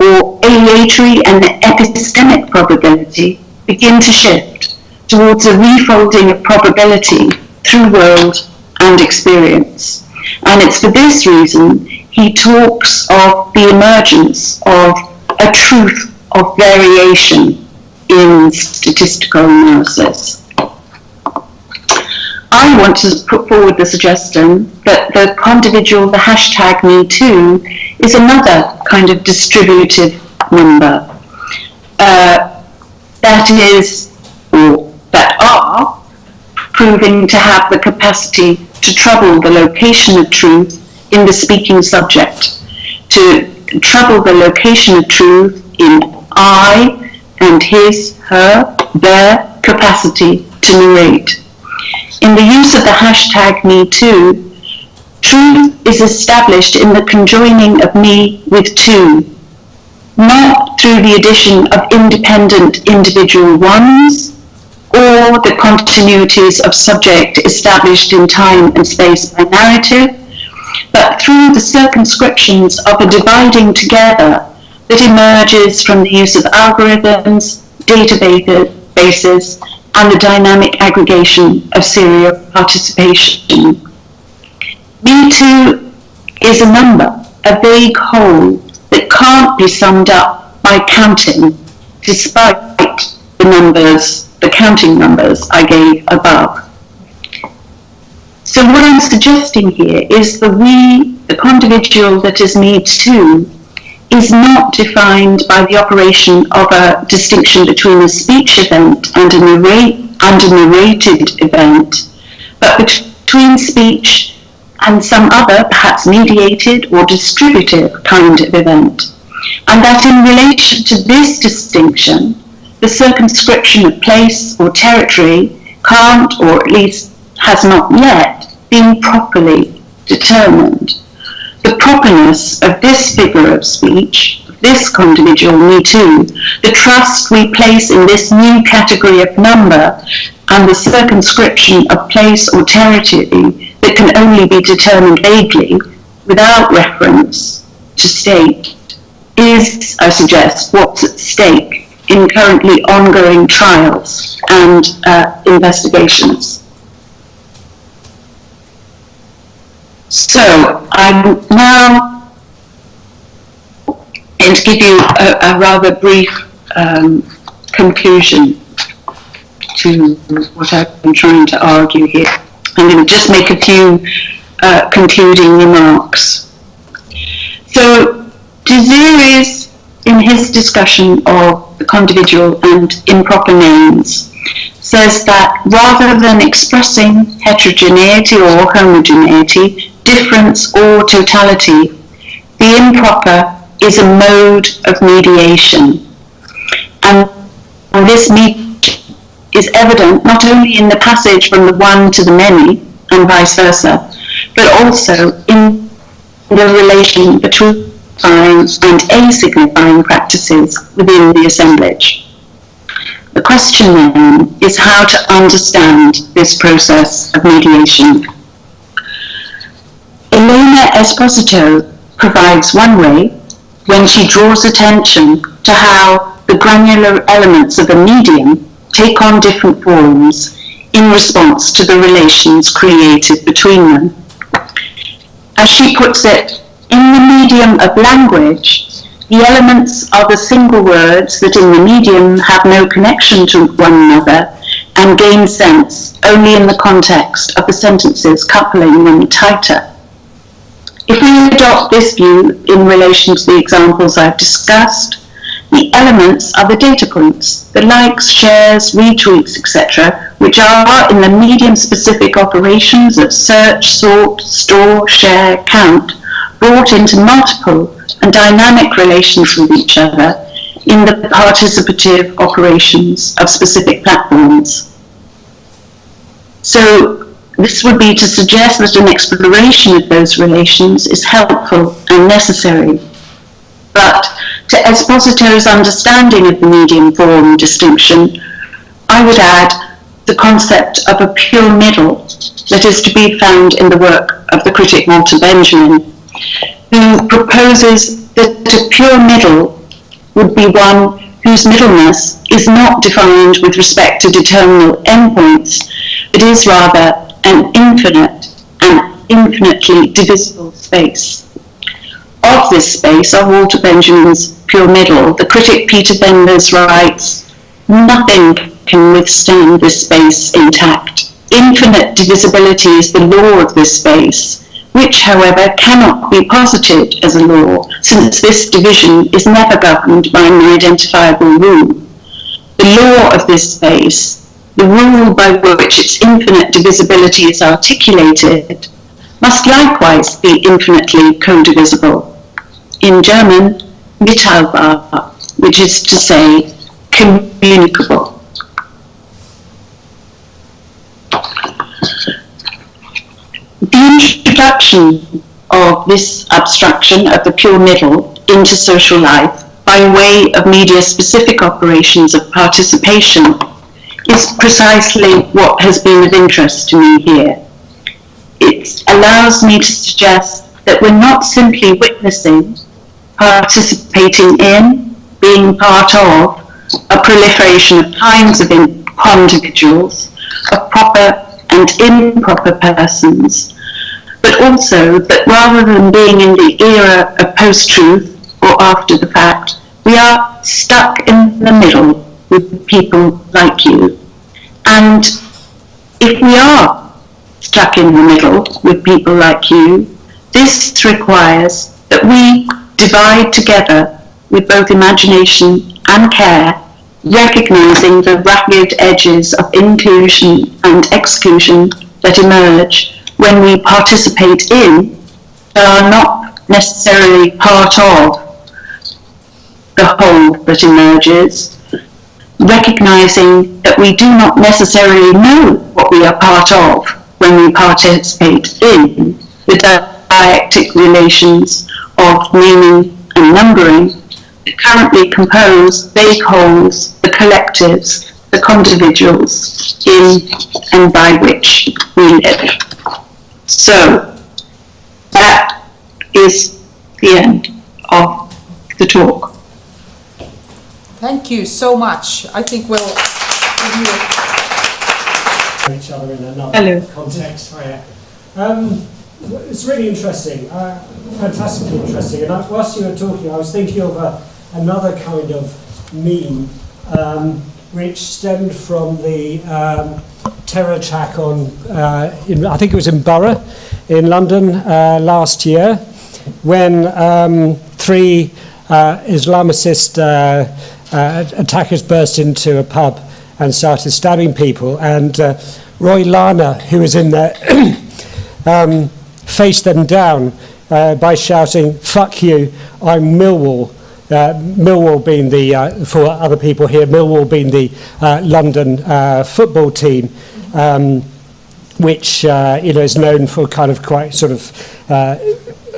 S2: or aleatory and epistemic probability begin to shift towards a refolding of probability through world and experience. And it's for this reason he talks of the emergence of a truth of variation in statistical analysis. I want to put forward the suggestion that the individual, the hashtag MeToo, is another kind of distributive number uh, that is, or that are, proving to have the capacity to trouble the location of truth in the speaking subject, to trouble the location of truth in I and his, her, their capacity to narrate. In the use of the hashtag MeToo, truth is established in the conjoining of me with two, not through the addition of independent individual ones or the continuities of subject established in time and space by narrative, but through the circumscriptions of a dividing together that emerges from the use of algorithms, databases, and the dynamic aggregation of serial participation. Me too is a number, a vague whole that can't be summed up by counting, despite the numbers, the counting numbers I gave above. So what I'm suggesting here is the we, the individual that is me too, is not defined by the operation of a distinction between a speech event and a, and a narrated event, but between speech and some other, perhaps mediated or distributive kind of event. And that in relation to this distinction, the circumscription of place or territory can't, or at least has not yet, been properly determined. Properness of this figure of speech, this individual, me too, the trust we place in this new category of number, and the circumscription of place or territory that can only be determined vaguely, without reference to state, is, I suggest, what's at stake in currently ongoing trials and uh, investigations. So I'm now going to give you a, a rather brief um, conclusion to what I've been trying to argue here. I'm going to just make a few uh, concluding remarks. So Deseriis, in his discussion of the condividual and improper names, says that rather than expressing heterogeneity or homogeneity, difference or totality. The improper is a mode of mediation. And this mediation is evident not only in the passage from the one to the many and vice versa, but also in the relation between and a-signifying practices within the assemblage. The question then is how to understand this process of mediation. Elena Esposito provides one way when she draws attention to how the granular elements of a medium take on different forms in response to the relations created between them. As she puts it, in the medium of language, the elements are the single words that in the medium have no connection to one another and gain sense only in the context of the sentences coupling them tighter. If we adopt this view in relation to the examples I've discussed, the elements are the data points, the likes, shares, retweets, etc., which are in the medium-specific operations of search, sort, store, share, count, brought into multiple and dynamic relations with each other in the participative operations of specific platforms. So this would be to suggest that an exploration of those relations is helpful and necessary. But to Esposito's understanding of the medium form distinction, I would add the concept of a pure middle that is to be found in the work of the critic Walter Benjamin, who proposes that a pure middle would be one whose middleness is not defined with respect to determinable endpoints, but is rather an infinite and infinitely divisible space. Of this space, of Walter Benjamin's pure middle, the critic Peter Fenves writes, nothing can withstand this space intact. Infinite divisibility is the law of this space, which, however, cannot be posited as a law, since this division is never governed by an identifiable rule. The law of this space the rule by which its infinite divisibility is articulated, must likewise be infinitely co-divisible. In German, mitteilbar, which is to say, communicable. The introduction of this abstraction of the pure middle into social life by way of media-specific operations of participation is precisely what has been of interest to me here. It allows me to suggest that we're not simply witnessing, participating in, being part of a proliferation of kinds of individuals, of proper and improper persons, but also that rather than being in the era of post-truth or after the fact, we are stuck in the middle with people like you. And if we are stuck in the middle with people like you, this requires that we divide together with both imagination and care, recognizing the ragged edges of inclusion and exclusion that emerge when we participate in, but are not necessarily part of the whole that emerges, recognizing that we do not necessarily know what we are part of when we participate in the dialectic relations of meaning and numbering that currently compose they holes, the collectives, the individuals in and by which we live. So that is the end of the talk.
S1: Thank you so much. I think we'll give you
S5: each other in another
S2: Hello.
S5: context. Hiya. Um, it's really interesting, uh, fantastically interesting. And I, whilst you were talking, I was thinking of a, another kind of meme um, which stemmed from the um, terror attack on, uh, in, I think it was in Borough in London uh, last year, when um, three uh, Islamicist uh, attackers burst into a pub and started stabbing people. And uh, Roy Larner, who was in there, um, faced them down uh, by shouting, fuck you, I'm Millwall. Uh, Millwall being the, uh, for other people here, Millwall being the uh, London uh, football team, um, which uh, you know is known for kind of quite sort of uh,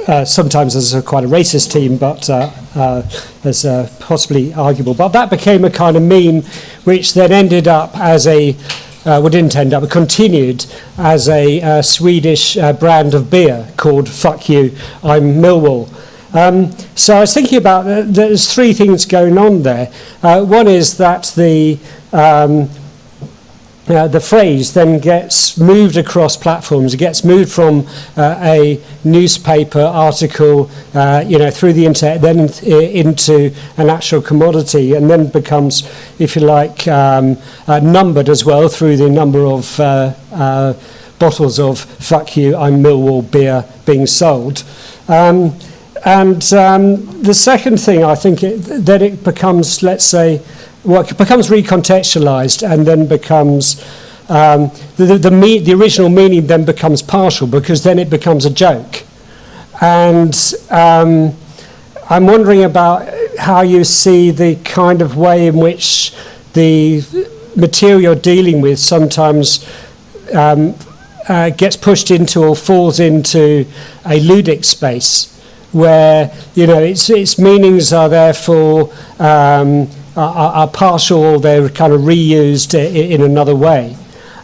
S5: uh, sometimes as a quite a racist team, but uh, uh, as uh, possibly arguable. But that became a kind of meme which then ended up as a, uh, well, didn't end up, but continued as a uh, Swedish uh, brand of beer called Fuck You, I'm Millwall. Um, so I was thinking about, uh, there's three things going on there. Uh, one is that the um, uh, the phrase then gets moved across platforms. It gets moved from uh, a newspaper article, uh, you know, through the internet, then in, into an actual commodity, and then becomes, if you like, um, uh, numbered as well through the number of uh, uh, bottles of "fuck you, I'm Millwall" beer being sold. Um, and um, the second thing, I think, it, that it becomes, let's say, well, it becomes recontextualized and then becomes um, the, the, the, me- the original meaning then becomes partial because then it becomes a joke. And um, I'm wondering about how you see the kind of way in which the material you're dealing with sometimes um, uh, gets pushed into or falls into a ludic space where you know its its meanings are therefore um, are, are partial they're kind of reused i- in another way.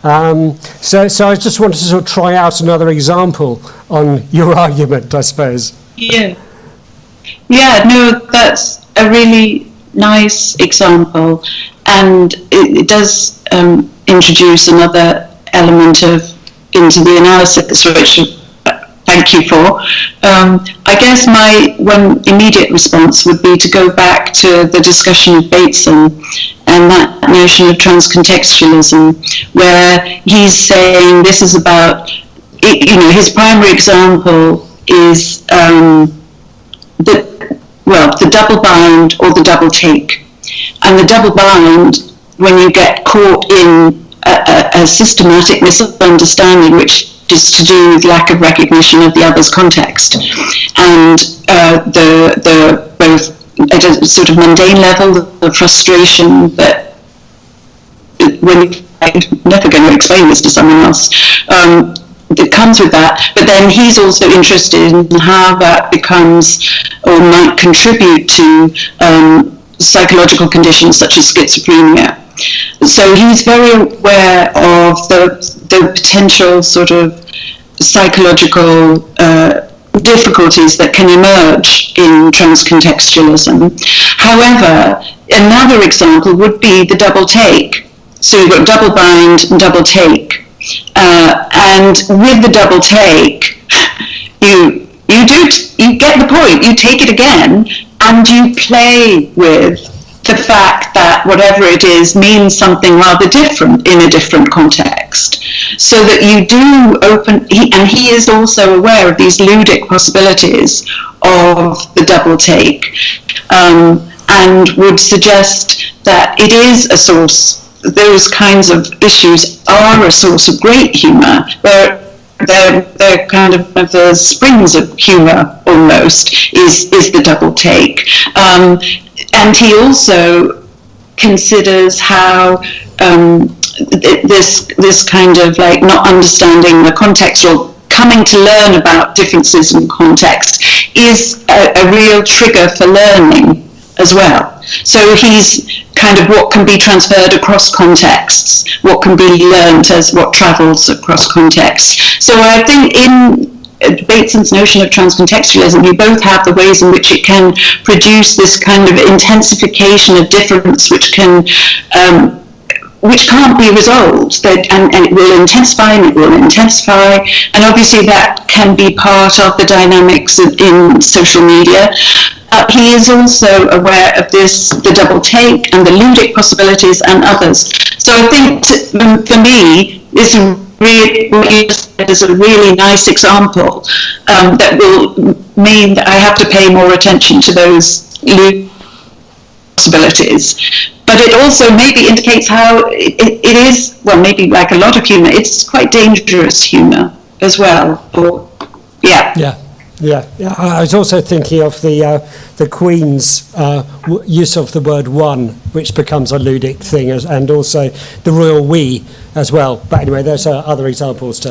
S5: Um, so, so I just wanted to sort of try out another example on your argument, I suppose.
S2: Yeah. Yeah, no, that's a really nice example, and it, it does um, introduce another element of into the analysis, which thank you for. Um, I guess my one immediate response would be to go back to the discussion of Bateson and that notion of transcontextualism, where he's saying this is about, you know, his primary example is. Um, the well, the double bind or the double take. And the double bind, when you get caught in a, a, a systematic misunderstanding, which is to do with lack of recognition of the other's context, and uh, the the both at a sort of mundane level, the frustration that when I'm never going to explain this to someone else. Um, it comes with that, but then he's also interested in how that becomes or might contribute to um, psychological conditions such as schizophrenia So he's very aware of the, the potential sort of psychological uh, difficulties that can emerge in transcontextualism. However, another example would be the double take. So you've got double bind and double take. Uh, and with the double take, you you do you get the point. You take it again, and you play with the fact that whatever it is means something rather different in a different context. So that you do open, he, and he is also aware of these ludic possibilities of the double take, um, and would suggest that it is a source, those kinds of issues are a source of great humour, where they're, they're kind of the springs of humour almost, is, is the double take. Um, and he also considers how um, th- this this kind of like not understanding the context or coming to learn about differences in context is a, a real trigger for learning as well. So he's kind of what can be transferred across contexts, what can be learned as what travels across contexts. So I think in Bateson's notion of transcontextualism, you both have the ways in which it can produce this kind of intensification of difference, which can um, which can't be resolved, that, and, and it will intensify and it will intensify, and obviously that can be part of the dynamics in, in social media. Uh, he is also aware of this, the double take and the ludic possibilities and others. So I think t- for me, this really, is a really nice example um, that will mean that I have to pay more attention to those possibilities. But it also maybe indicates how it, it, is, well, maybe like a lot of humour, it's quite dangerous humour as well. Or, yeah.
S5: Yeah, yeah. yeah. I was also thinking of the uh, the Queen's uh, w- use of the word "one," which becomes a ludic thing, as, and also the royal "we" as well. But anyway, there's uh, other examples to.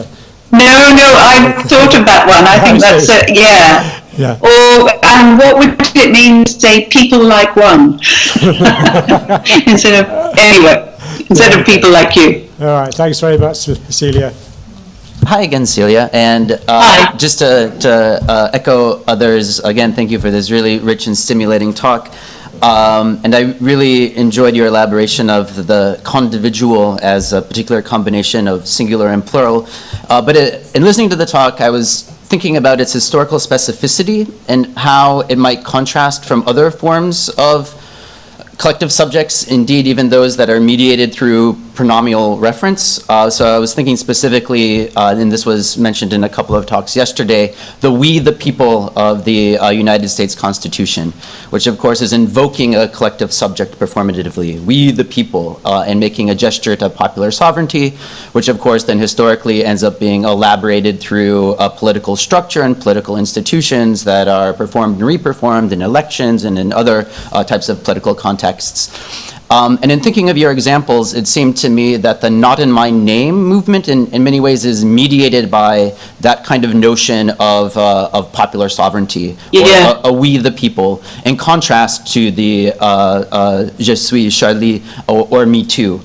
S2: No, no, I thought of that one. I think that's it, yeah.
S5: Yeah.
S2: Or, and what would it mean to say people like one? instead of, anyway, instead of people like you.
S5: All right. Thanks very much, Celia.
S3: Hi again, Celia. And uh, just to, to uh, echo others, again, thank you for this really rich and stimulating talk. Um, and I really enjoyed your elaboration of the condividual as a particular combination of singular and plural. Uh, but it, in listening to the talk, I was thinking about its historical specificity and how it might contrast from other forms of collective subjects, indeed even those that are mediated through pronomial reference. Uh, so I was thinking specifically, uh, and this was mentioned in a couple of talks yesterday, the we the people of the uh, United States Constitution, which of course is invoking a collective subject performatively, we the people, uh, and making a gesture to popular sovereignty, which of course then historically ends up being elaborated through a political structure and political institutions that are performed and reperformed in elections and in other uh, types of political contexts. Um, and in thinking of your examples, it seemed to me that the not in my name movement in, in many ways is mediated by that kind of notion of, uh, of popular sovereignty,
S2: Yeah.
S3: or a, a we the people, in contrast to the uh, uh, je suis Charlie or, or me too.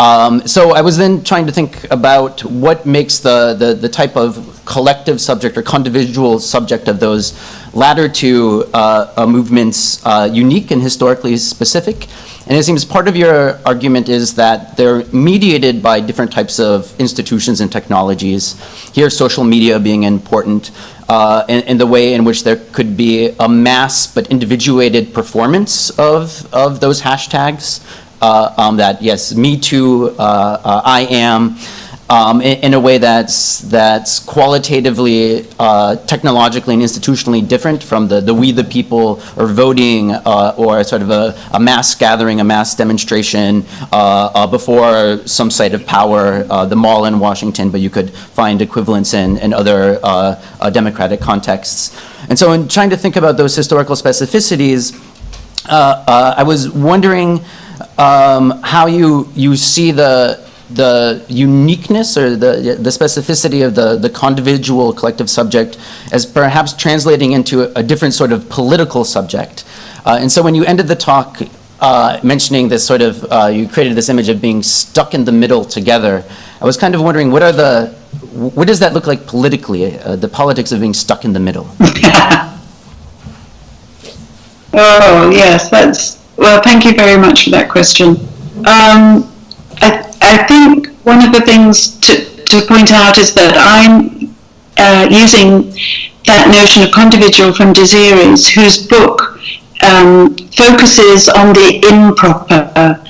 S3: Um, so I was then trying to think about what makes the, the, the type of collective subject or condividual subject of those latter two uh, uh, movements uh, unique and historically specific. And it seems part of your argument is that they're mediated by different types of institutions and technologies. Here, social media being important, uh, in, in the way in which there could be a mass but individuated performance of, of those hashtags. Uh, um, that yes, me too, uh, uh, I am, um, in, in a way that's that's qualitatively, uh, technologically, and institutionally different from the the we the people or voting uh, or sort of a, a mass gathering, a mass demonstration uh, before some site of power, the mall in Washington. But you could find equivalents in in other democratic contexts. And so, in trying to think about those historical specificities, I was wondering um, how you you see the the uniqueness or the the specificity of the the condividual collective subject as perhaps translating into a, a different sort of political subject. Uh, and so when you ended the talk uh, mentioning this sort of, uh, you created this image of being stuck in the middle together. I was kind of wondering, what are the, what does that look like politically, uh, the politics of being stuck in the middle?
S2: Oh, yes, that's, well, thank you very much for that question. Um, I, I think one of the things to, to point out is that I'm uh, using that notion of condividual from Deseriis, whose book um, focuses on the improper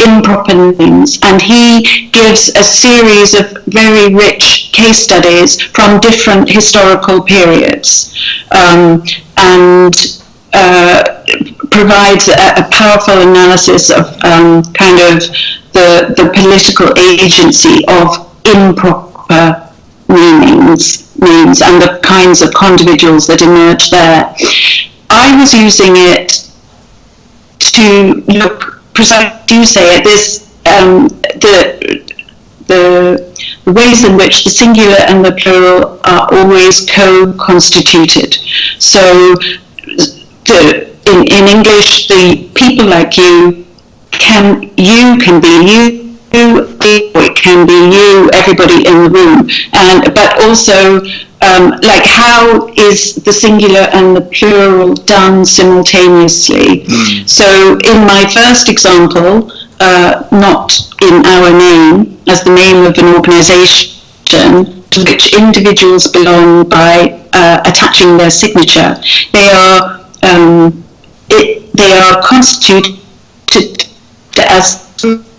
S2: improper names and he gives a series of very rich case studies from different historical periods um, and uh, provides a, a, powerful analysis of um, kind of the, the political agency of improper meanings, means and the kinds of condividuals that emerge there. I was using it to look precisely you say it, this um, the the ways in which the singular and the plural are always co-constituted. So the, in, in English, the people like you can you can be you it can be you, everybody in the room, and but also um, like how is the singular and the plural done simultaneously? Mm. So in my first example, uh, not in our name as the name of an organisation to which individuals belong by uh, attaching their signature, they are um, it, they are constituted as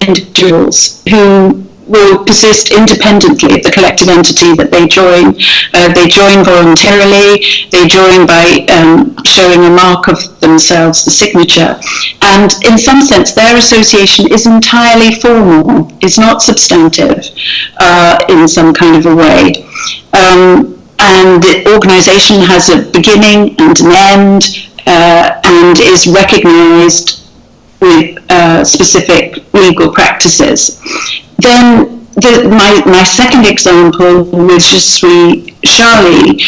S2: individuals who will persist independently of the collective entity that they join. Uh, they join voluntarily, they join by um, showing a mark of themselves, the signature. And in some sense, their association is entirely formal, is not substantive uh, in some kind of a way. Um, and the organization has a beginning and an end uh, and is recognized with uh, specific legal practices. Then the, my, my second example with Je suis Charlie,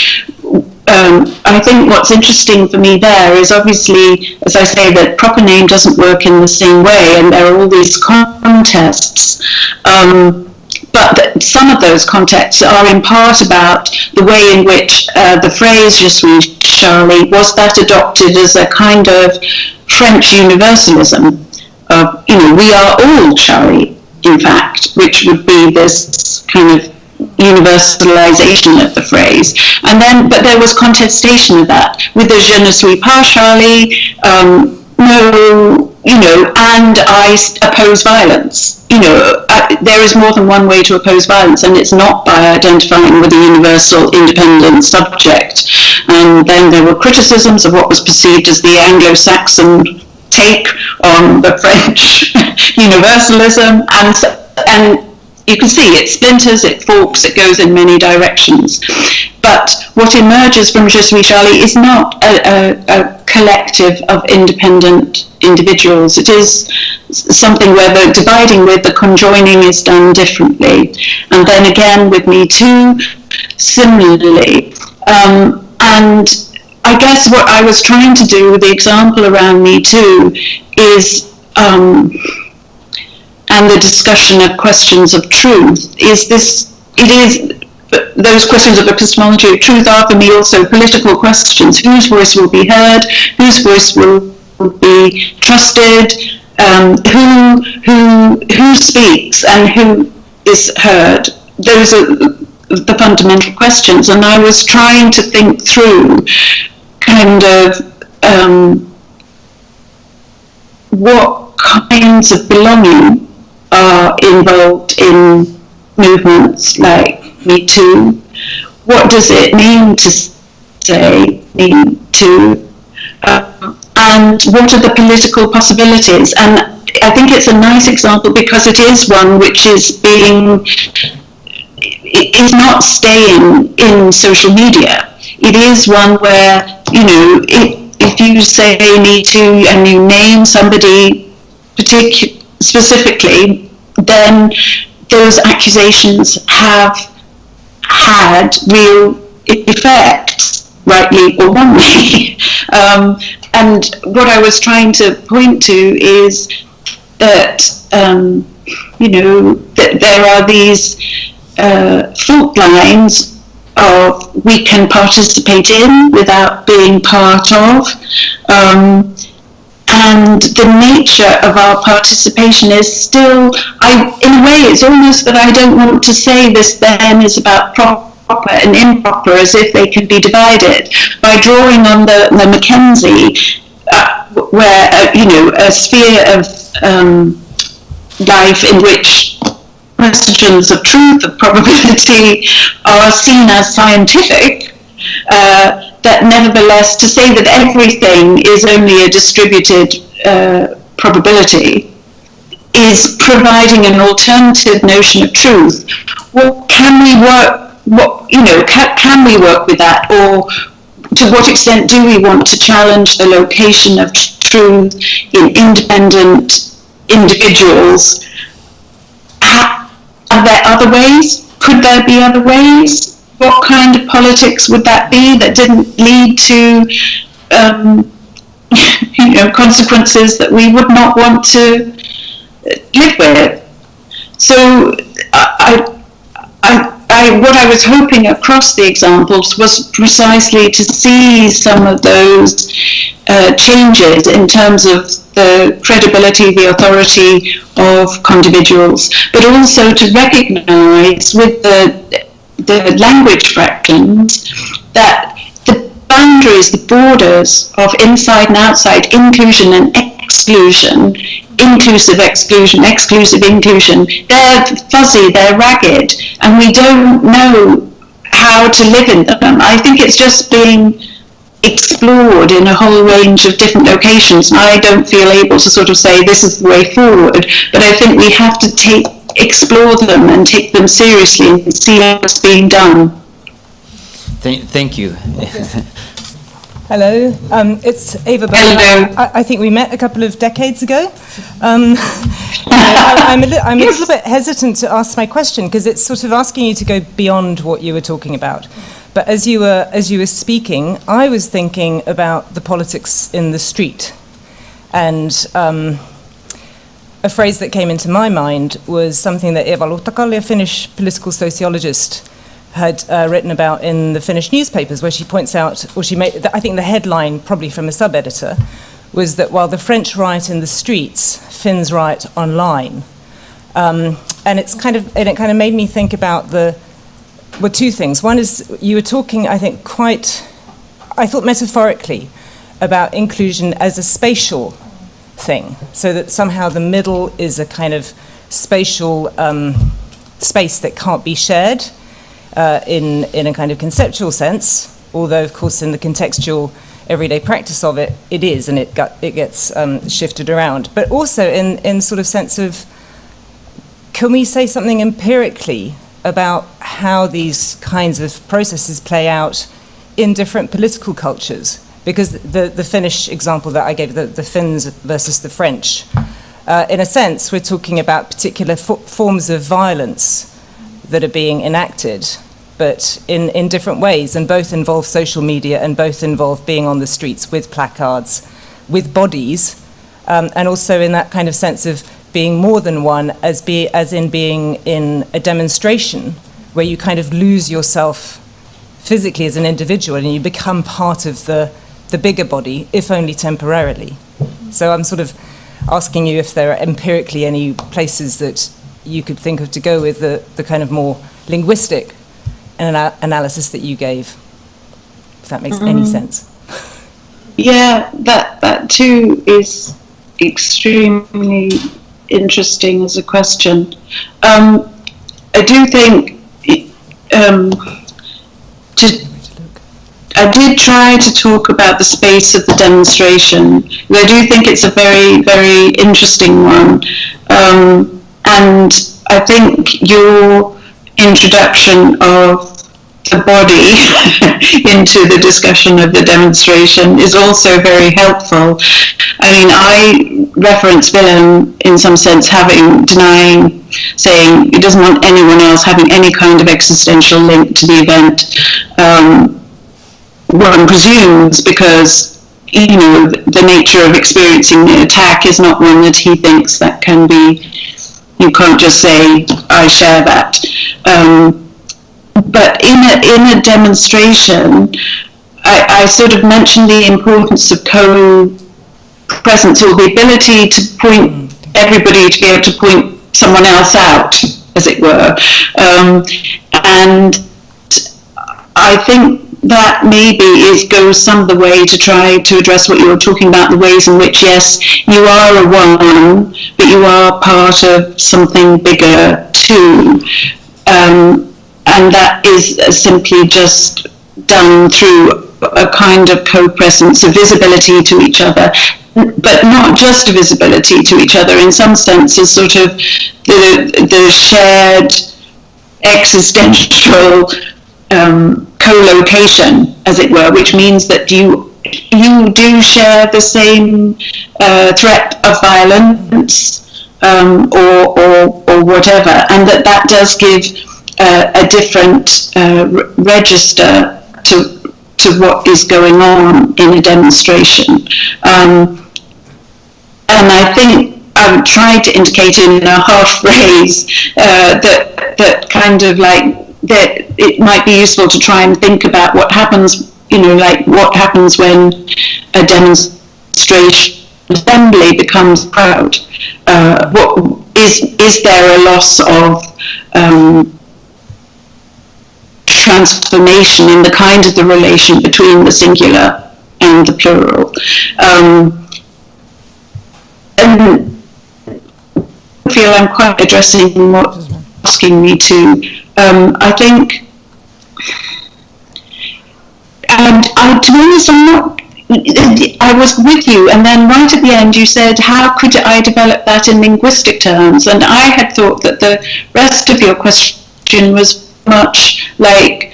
S2: um, I think what's interesting for me there is obviously, as I say, that proper name doesn't work in the same way, and there are all these contests. Um, but some of those contexts are in part about the way in which uh, the phrase Je suis Charlie was that adopted as a kind of French universalism of, you know, we are all Charlie, in fact, which would be this kind of universalization of the phrase. And then, but there was contestation of that with the je ne suis pas Charlie, um, no, you know, and I oppose violence. You know, I, there is more than one way to oppose violence, and it's not by identifying with a universal independent subject. And then there were criticisms of what was perceived as the Anglo-Saxon take on the French universalism, and and you can see it splinters, it forks, it goes in many directions. But what emerges from Je suis Charlie is not a, a, a collective of independent individuals. It is something where the dividing with, the conjoining is done differently. And then again with Me Too, similarly. Um, and I guess what I was trying to do with the example around Me Too is um, and the discussion of questions of truth is this, it is, those questions of epistemology of truth are for me also political questions. Whose voice will be heard? Whose voice will be trusted? Um, who, who, who speaks and who is heard? Those are the fundamental questions. And I was trying to think through kind of um, what kinds of belonging are involved in movements like Me Too. What does it mean to say Me Too? Uh, and what are the political possibilities? And I think it's a nice example because it is one which is being, is not staying in social media. It is one where, you know, it, if you say Me Too and you name somebody particular specifically, then those accusations have had real effects, rightly or wrongly. um, and what I was trying to point to is that, um, you know, that there are these uh, fault lines of we can participate in without being part of. Um, and the nature of our participation is still, I, in a way, it's almost that I don't want to say this then is about proper and improper as if they can be divided. By drawing on the, the Mackenzie, uh, where, uh, you know, a sphere of um, life in which questions of truth, of probability, are seen as scientific, uh, that nevertheless to say that everything is only a distributed uh, probability is providing an alternative notion of truth. Well, can we work? What you know? Can we work with that, or to what extent do we want to challenge the location of truth in independent individuals? Are there other ways? Could there be other ways? What kind of politics would that be that didn't lead to um, you know consequences that we would not want to live with? So I, I, I, what I was hoping across the examples was precisely to see some of those uh, changes in terms of the credibility, the authority of individuals, but also to recognize with the the language fractions that the boundaries, the borders of inside and outside, inclusion and exclusion, inclusive exclusion, exclusive inclusion, they're fuzzy, they're ragged, and we don't know how to live in them. I think it's just being explored in a whole range of different locations and I don't feel able to sort of say this is the way forward but I think we have to take explore them and take them seriously and see what's being done.
S3: Thank, thank you.
S6: Hello, um, it's Ava Bowman.
S2: Hello.
S6: I, I, think we met a couple of decades ago. Um, I, am a, li- I'm yes. a little bit hesitant to ask my question because it's sort of asking you to go beyond what you were talking about. But as you were as you were speaking, I was thinking about the politics in the street, and um, a phrase that came into my mind was something that Eeva Luhtakallio, a Finnish political sociologist, had uh, written about in the Finnish newspapers, where she points out, or she made, I think the headline, probably from a sub editor, was that while the French riot in the streets, Finns riot online. Um, and it's kind of, and it kind of made me think about the, well, two things. One is you were talking, I think, quite, I thought metaphorically, about inclusion as a spatial thing, so that somehow the middle is a kind of spatial um, space that can't be shared uh, in, in a kind of conceptual sense, although, of course, in the contextual everyday practice of it, it is, and it, got, it gets um, shifted around. But also in, in sort of sense of, can we say something empirically about how these kinds of processes play out in different political cultures? Because the, the Finnish example that I gave, the, the Finns versus the French, uh, in a sense, we're talking about particular forms of violence that are being enacted, but in, in different ways, and both involve social media and both involve being on the streets with placards, with bodies, um, and also in that kind of sense of being more than one, as, be, as in being in a demonstration where you kind of lose yourself physically as an individual and you become part of the the bigger body, if only temporarily. So I'm sort of asking you if there are empirically any places that you could think of to go with the, the kind of more linguistic ana- analysis that you gave, if that makes mm. any sense.
S2: Yeah, that, that too is extremely interesting as a question. Um, I do think um, to I did try to talk about the space of the demonstration. I do think it's a very, very interesting one. Um, and I think your introduction of the body into the discussion of the demonstration is also very helpful. I mean, I reference Willem in some sense having, denying, saying he doesn't want anyone else having any kind of existential link to the event. Um, one presumes because you know the nature of experiencing the attack is not one that he thinks that can be you can't just say I share that. Um, but in a, in a demonstration I, I sort of mentioned the importance of co-presence or the ability to point everybody to be able to point someone else out as it were. Um, and I think that maybe is goes some of the way to try to address what you were talking about, the ways in which, yes, you are a one, but you are part of something bigger too. Um, and that is simply just done through a kind of co-presence, a visibility to each other, but not just a visibility to each other, in some senses, sort of the, the shared existential um, co-location, as it were, which means that you you do share the same uh, threat of violence um, or, or or whatever, and that that does give uh, a different uh, register to to what is going on in a demonstration. Um, and I think I've tried to indicate in a half phrase uh, that that kind of like that it might be useful to try and think about what happens, you know, like what happens when a demonstration assembly becomes proud. Uh, what is is there a loss of um, transformation in the kind of the relation between the singular and the plural? Um, and I feel I'm quite addressing what asking me to um, I think, and I, to be honest, I'm not. I was with you, and then right at the end, you said, "How could I develop that in linguistic terms?" And I had thought that the rest of your question was much like,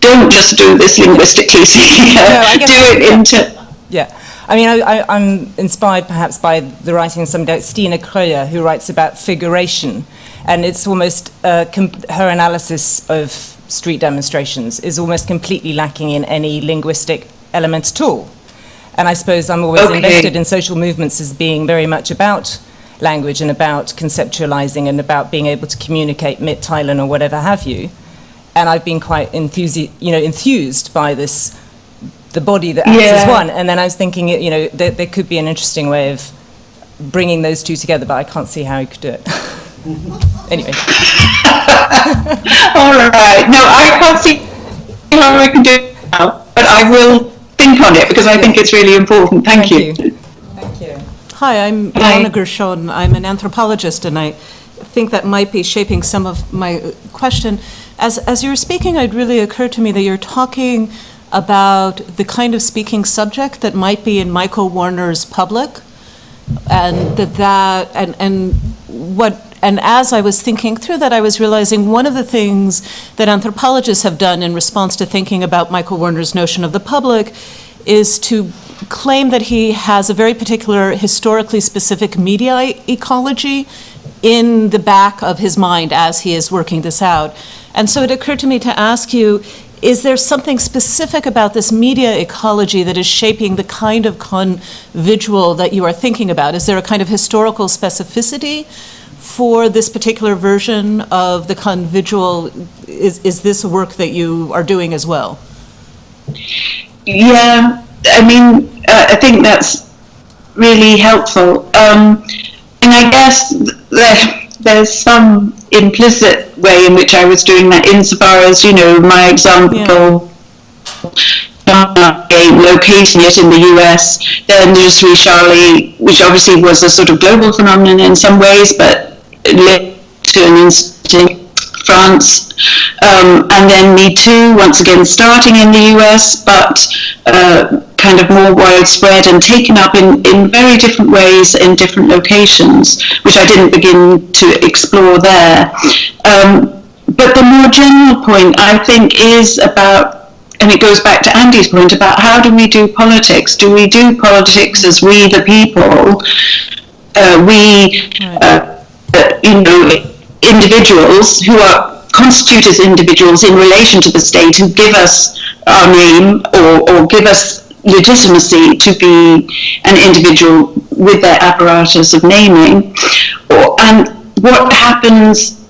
S2: "Don't just do this linguistically, no, do it
S6: yeah.
S2: into."
S6: Yeah. I mean, I, am inspired perhaps by the writing of somebody like Stina Kröyer, who writes about figuration and it's almost uh, her analysis of street demonstrations is almost completely lacking in any linguistic element at all. And I suppose I'm always okay. invested in social movements as being very much about language and about conceptualizing and about being able to communicate mitteilen or whatever have you. And I've been quite enthusi- you know, enthused by this, the body that acts yeah. as one. And then I was thinking, you know, there, there could be an interesting way of bringing those two together, but I can't see how you could do it. anyway.
S2: All right. No, I can't see how I can do it now, but I will think on it because I think it's really important. Thank,
S6: Thank you. you. Thank you.
S7: Hi, I'm Ilana Gershon. I'm an anthropologist, and I think that might be shaping some of my question. As, as you were speaking, it really occurred to me that you're talking about the kind of speaking subject that might be in Michael Warner's public, and that that and and what and as I was thinking through that, I was realizing one of the things that anthropologists have done in response to thinking about Michael Warner's notion of the public is to claim that he has a very particular historically specific media ecology in the back of his mind as he is working this out. And so it occurred to me to ask you, is there something specific about this media ecology that is shaping the kind of convivial that you are thinking about? Is there a kind of historical specificity for this particular version of the convivial, is, is this work that you are doing as well?
S2: Yeah, I mean, uh, I think that's really helpful. Um, and I guess there, there's some implicit way in which I was doing that insofar as, you know, my example. Yeah. a location yet in the US, then there's Charlie, which obviously was a sort of global phenomenon in some ways, but led to an institute in France, um, and then Me Too, once again starting in the US, but uh, kind of more widespread and taken up in, in very different ways in different locations, which I didn't begin to explore there. Um, but the more general point, I think, is about and it goes back to Andy's point about how do we do politics? Do we do politics as we, the people, uh, we, uh, Uh, you know, individuals who are constitute as individuals in relation to the state who give us our name or, or give us legitimacy to be an individual with their apparatus of naming. Or, and what happens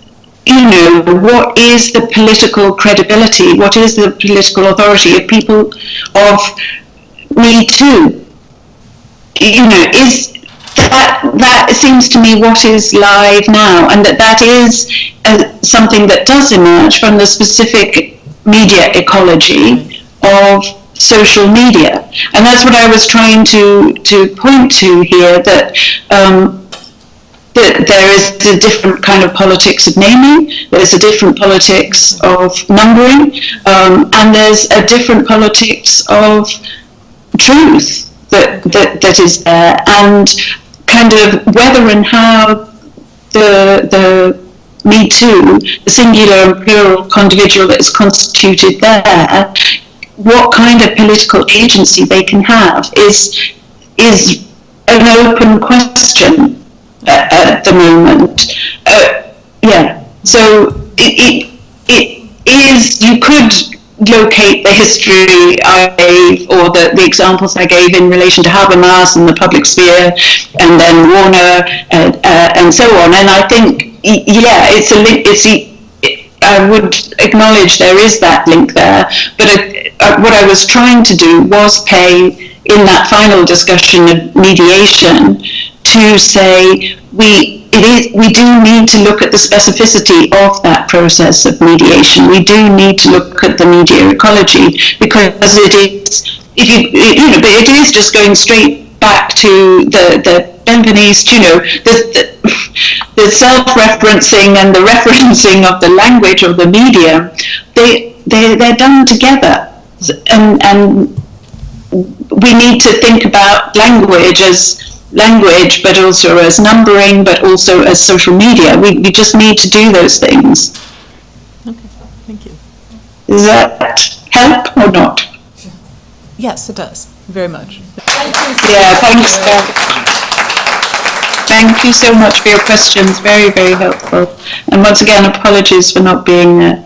S2: you know, what is the political credibility, what is the political authority of people of Me Too? You know, is that that seems to me what is live now, and that that is something that does emerge from the specific media ecology of social media, and that's what I was trying to to point to here. That um, that there is a different kind of politics of naming, there's a different politics of numbering, um, and there's a different politics of truth that, that, that is there, and kind of whether and how the, the Me Too, the singular and plural individual that is constituted there, what kind of political agency they can have is, is an open question uh, at the moment. Uh, yeah, so it, it, it is, you could locate the history I gave or the, the examples I gave in relation to Habermas and the public sphere and then Warner and, uh, and so on. And I think, yeah, it's a link, it's a, I would acknowledge there is that link there, but uh, what I was trying to do was pay in that final discussion of mediation to say we it is we do need to look at the specificity of that process of mediation. We do need to look at the media ecology because it is if you you know but it is just going straight back to the the Benveniste, you know, the, the, the self-referencing and the referencing of the language of the media, they, they, they're done together. And, and we need to think about language as language, but also as numbering, but also as social media. We, we just need to do those things.
S7: Okay, thank you.
S2: Does that help or not?
S7: Yes, it does, very much.
S2: Yeah, thanks. Thank you so much for your questions. Very, very helpful. And once again, apologies for not being uh,